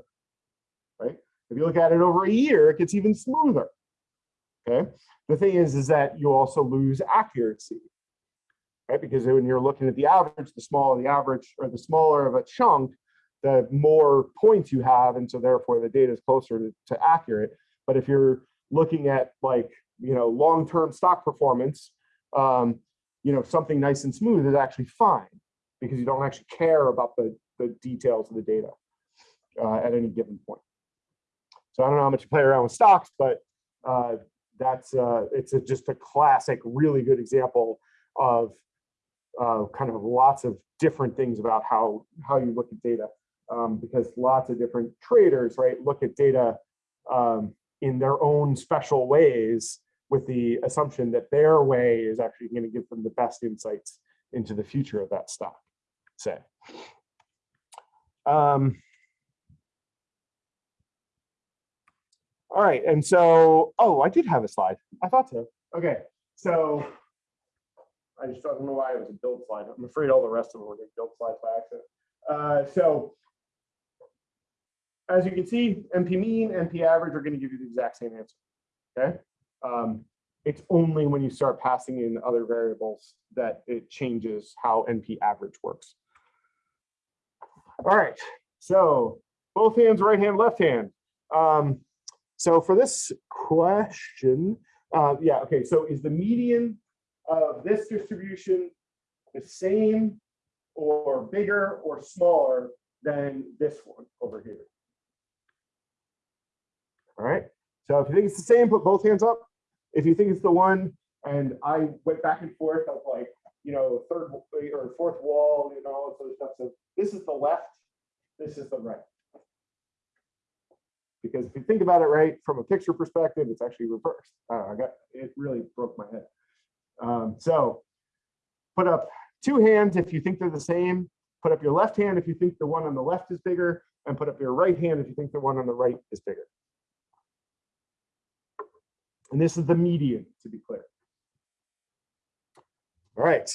right? If you look at it over a year, it gets even smoother, okay? The thing is, is that you also lose accuracy, right? Because when you're looking at the average, the smaller the average or the smaller of a chunk, the more points you have. And so therefore the data is closer to, to accurate. But if you're looking at like, you know, long-term stock performance, um, you know, something nice and smooth is actually fine because you don't actually care about the, the details of the data uh, at any given point. So I don't know how much you play around with stocks, but uh, that's uh, it's a, just a classic, really good example of uh, kind of lots of different things about how how you look at data, um, because lots of different traders, right, look at data um, in their own special ways with the assumption that their way is actually going to give them the best insights into the future of that stock, say. Um, all right, and so, oh, I did have a slide. I thought so. Okay, so I just don't know why it was a build slide. I'm afraid all the rest of them were build slides by accident. Uh, so as you can see, NP mean, NP average are going to give you the exact same answer. Okay. Um, it's only when you start passing in other variables that it changes how NP average works. All right. So both hands, right hand, left hand. Um, so for this question, uh, yeah, okay. So is the median of this distribution the same or bigger or smaller than this one over here? All right. So if you think it's the same, put both hands up. If you think it's the one And I went back and forth of like, you know, third or fourth wall, you know, all this other stuff. So this is the left, this is the right. Because if you think about it right, from a picture perspective, it's actually reversed. Uh, I got, it really broke my head. Um, so put up two hands if you think they're the same. Put up your left hand if you think the one on the left is bigger, and put up your right hand if you think the one on the right is bigger. And this is the median, to be clear. All right.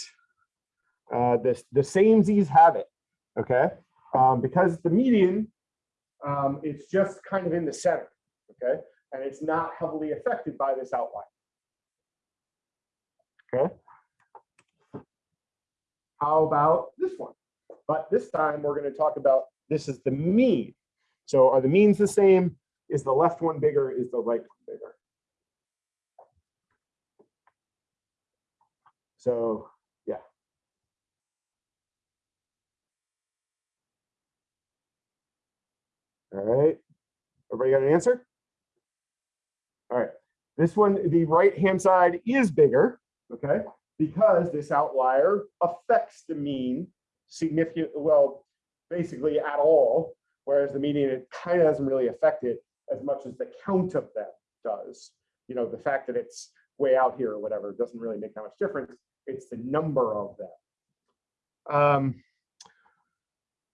Uh, the, same Z's have it, okay? Um, because the median, um, it's just kind of in the center, okay? And it's not heavily affected by this outline. Okay? How about this one? But this time, we're gonna talk about, this is the mean. So are the means the same? Is the left one bigger? Is the right one bigger? So, yeah. All right, everybody got an answer? All right, this one, the right-hand side is bigger, okay? Because this outlier affects the mean significant, well, basically at all, whereas the median, it kind of doesn't really affect it as much as the count of them does. You know, the fact that it's way out here or whatever doesn't really make that much difference. It's the number of them. Um,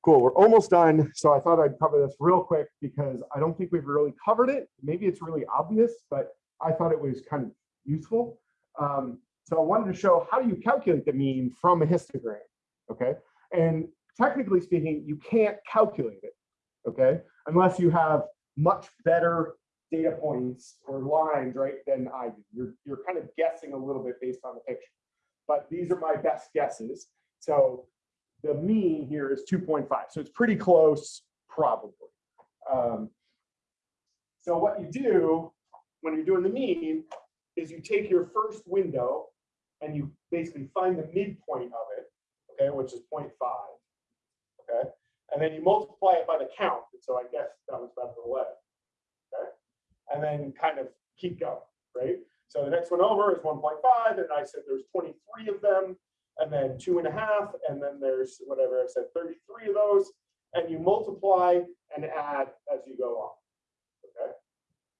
cool, we're almost done. So I thought I'd cover this real quick because I don't think we've really covered it. Maybe it's really obvious, but I thought it was kind of useful. Um, so I wanted to show how do you calculate the mean from a histogram, okay? And technically speaking, you can't calculate it, okay? Unless you have much better data points or lines, right, than I do. You're, you're kind of guessing a little bit based on the picture. But these are my best guesses. So the mean here is 2.5. So it's pretty close, probably. Um, so what you do when you're doing the mean is you take your first window and you basically find the midpoint of it, okay, which is 0.5, okay? And then you multiply it by the count. So I guess that was about 11, okay? And then kind of keep going, right? So the next one over is 1.5, and I said there's 23 of them, and then two and a half, and then there's whatever I said, 33 of those, and you multiply and add as you go on, okay?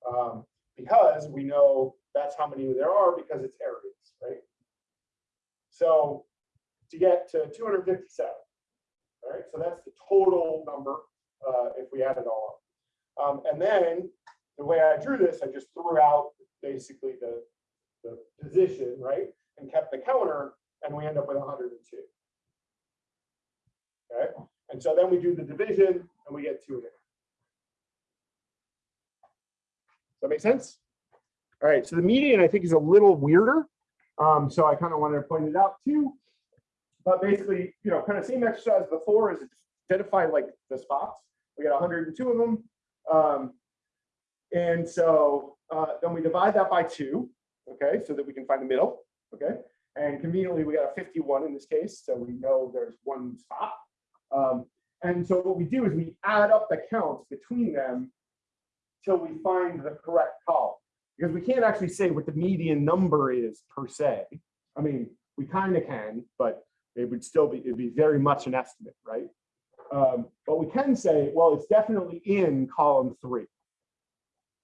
Um, because we know that's how many there are because it's areas, right? So to get to 257, all right, so that's the total number uh, if we add it all up. Um, and then the way I drew this, I just threw out basically the, the position, right? And kept the counter, and we end up with 102. Okay, and so then we do the division, and we get two half. Does that make sense? All right, so the median I think is a little weirder. Um, so I kind of wanted to point it out too. But basically, you know, kind of same exercise before is identify like the spots. We got 102 of them. Um, and so uh, then we divide that by two, okay, so that we can find the middle, okay? And conveniently, we got a 51 in this case, so we know there's one spot. Um, and so what we do is we add up the counts between them till we find the correct column. Because we can't actually say what the median number is per se. I mean, we kind of can, but it would still be, it'd be very much an estimate, right? Um, but we can say, well, it's definitely in column three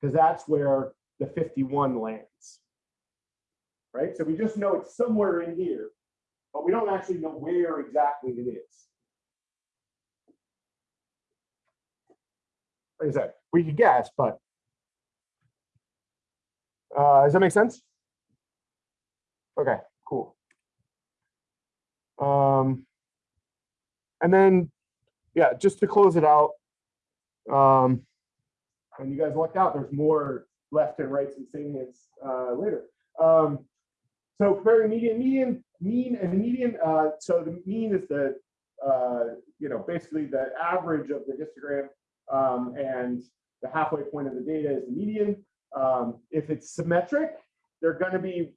because that's where the 51 lands. Right? So we just know it's somewhere in here, but we don't actually know where exactly it is. Like I said, we could guess, but uh, does that make sense? Okay, cool. Um, and then, yeah, just to close it out, um, and you guys lucked out, there's more left and and salients uh, later. Um, so comparing median, median, mean and median. Uh, so the mean is the, uh, you know, basically the average of the histogram um, and the halfway point of the data is the median. Um, if it's symmetric, they're going to be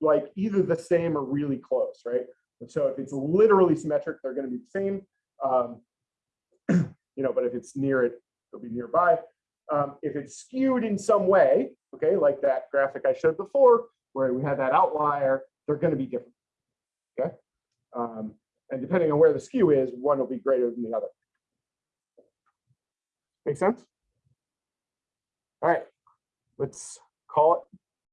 like either the same or really close, right? So if it's literally symmetric, they're going to be the same. Um, *clears throat* you know, but if it's near it, it'll be nearby. Um, if it's skewed in some way, okay, like that graphic I showed before, where we had that outlier, they're gonna be different. Okay? Um, and depending on where the skew is, one will be greater than the other. Make sense? All right, let's call it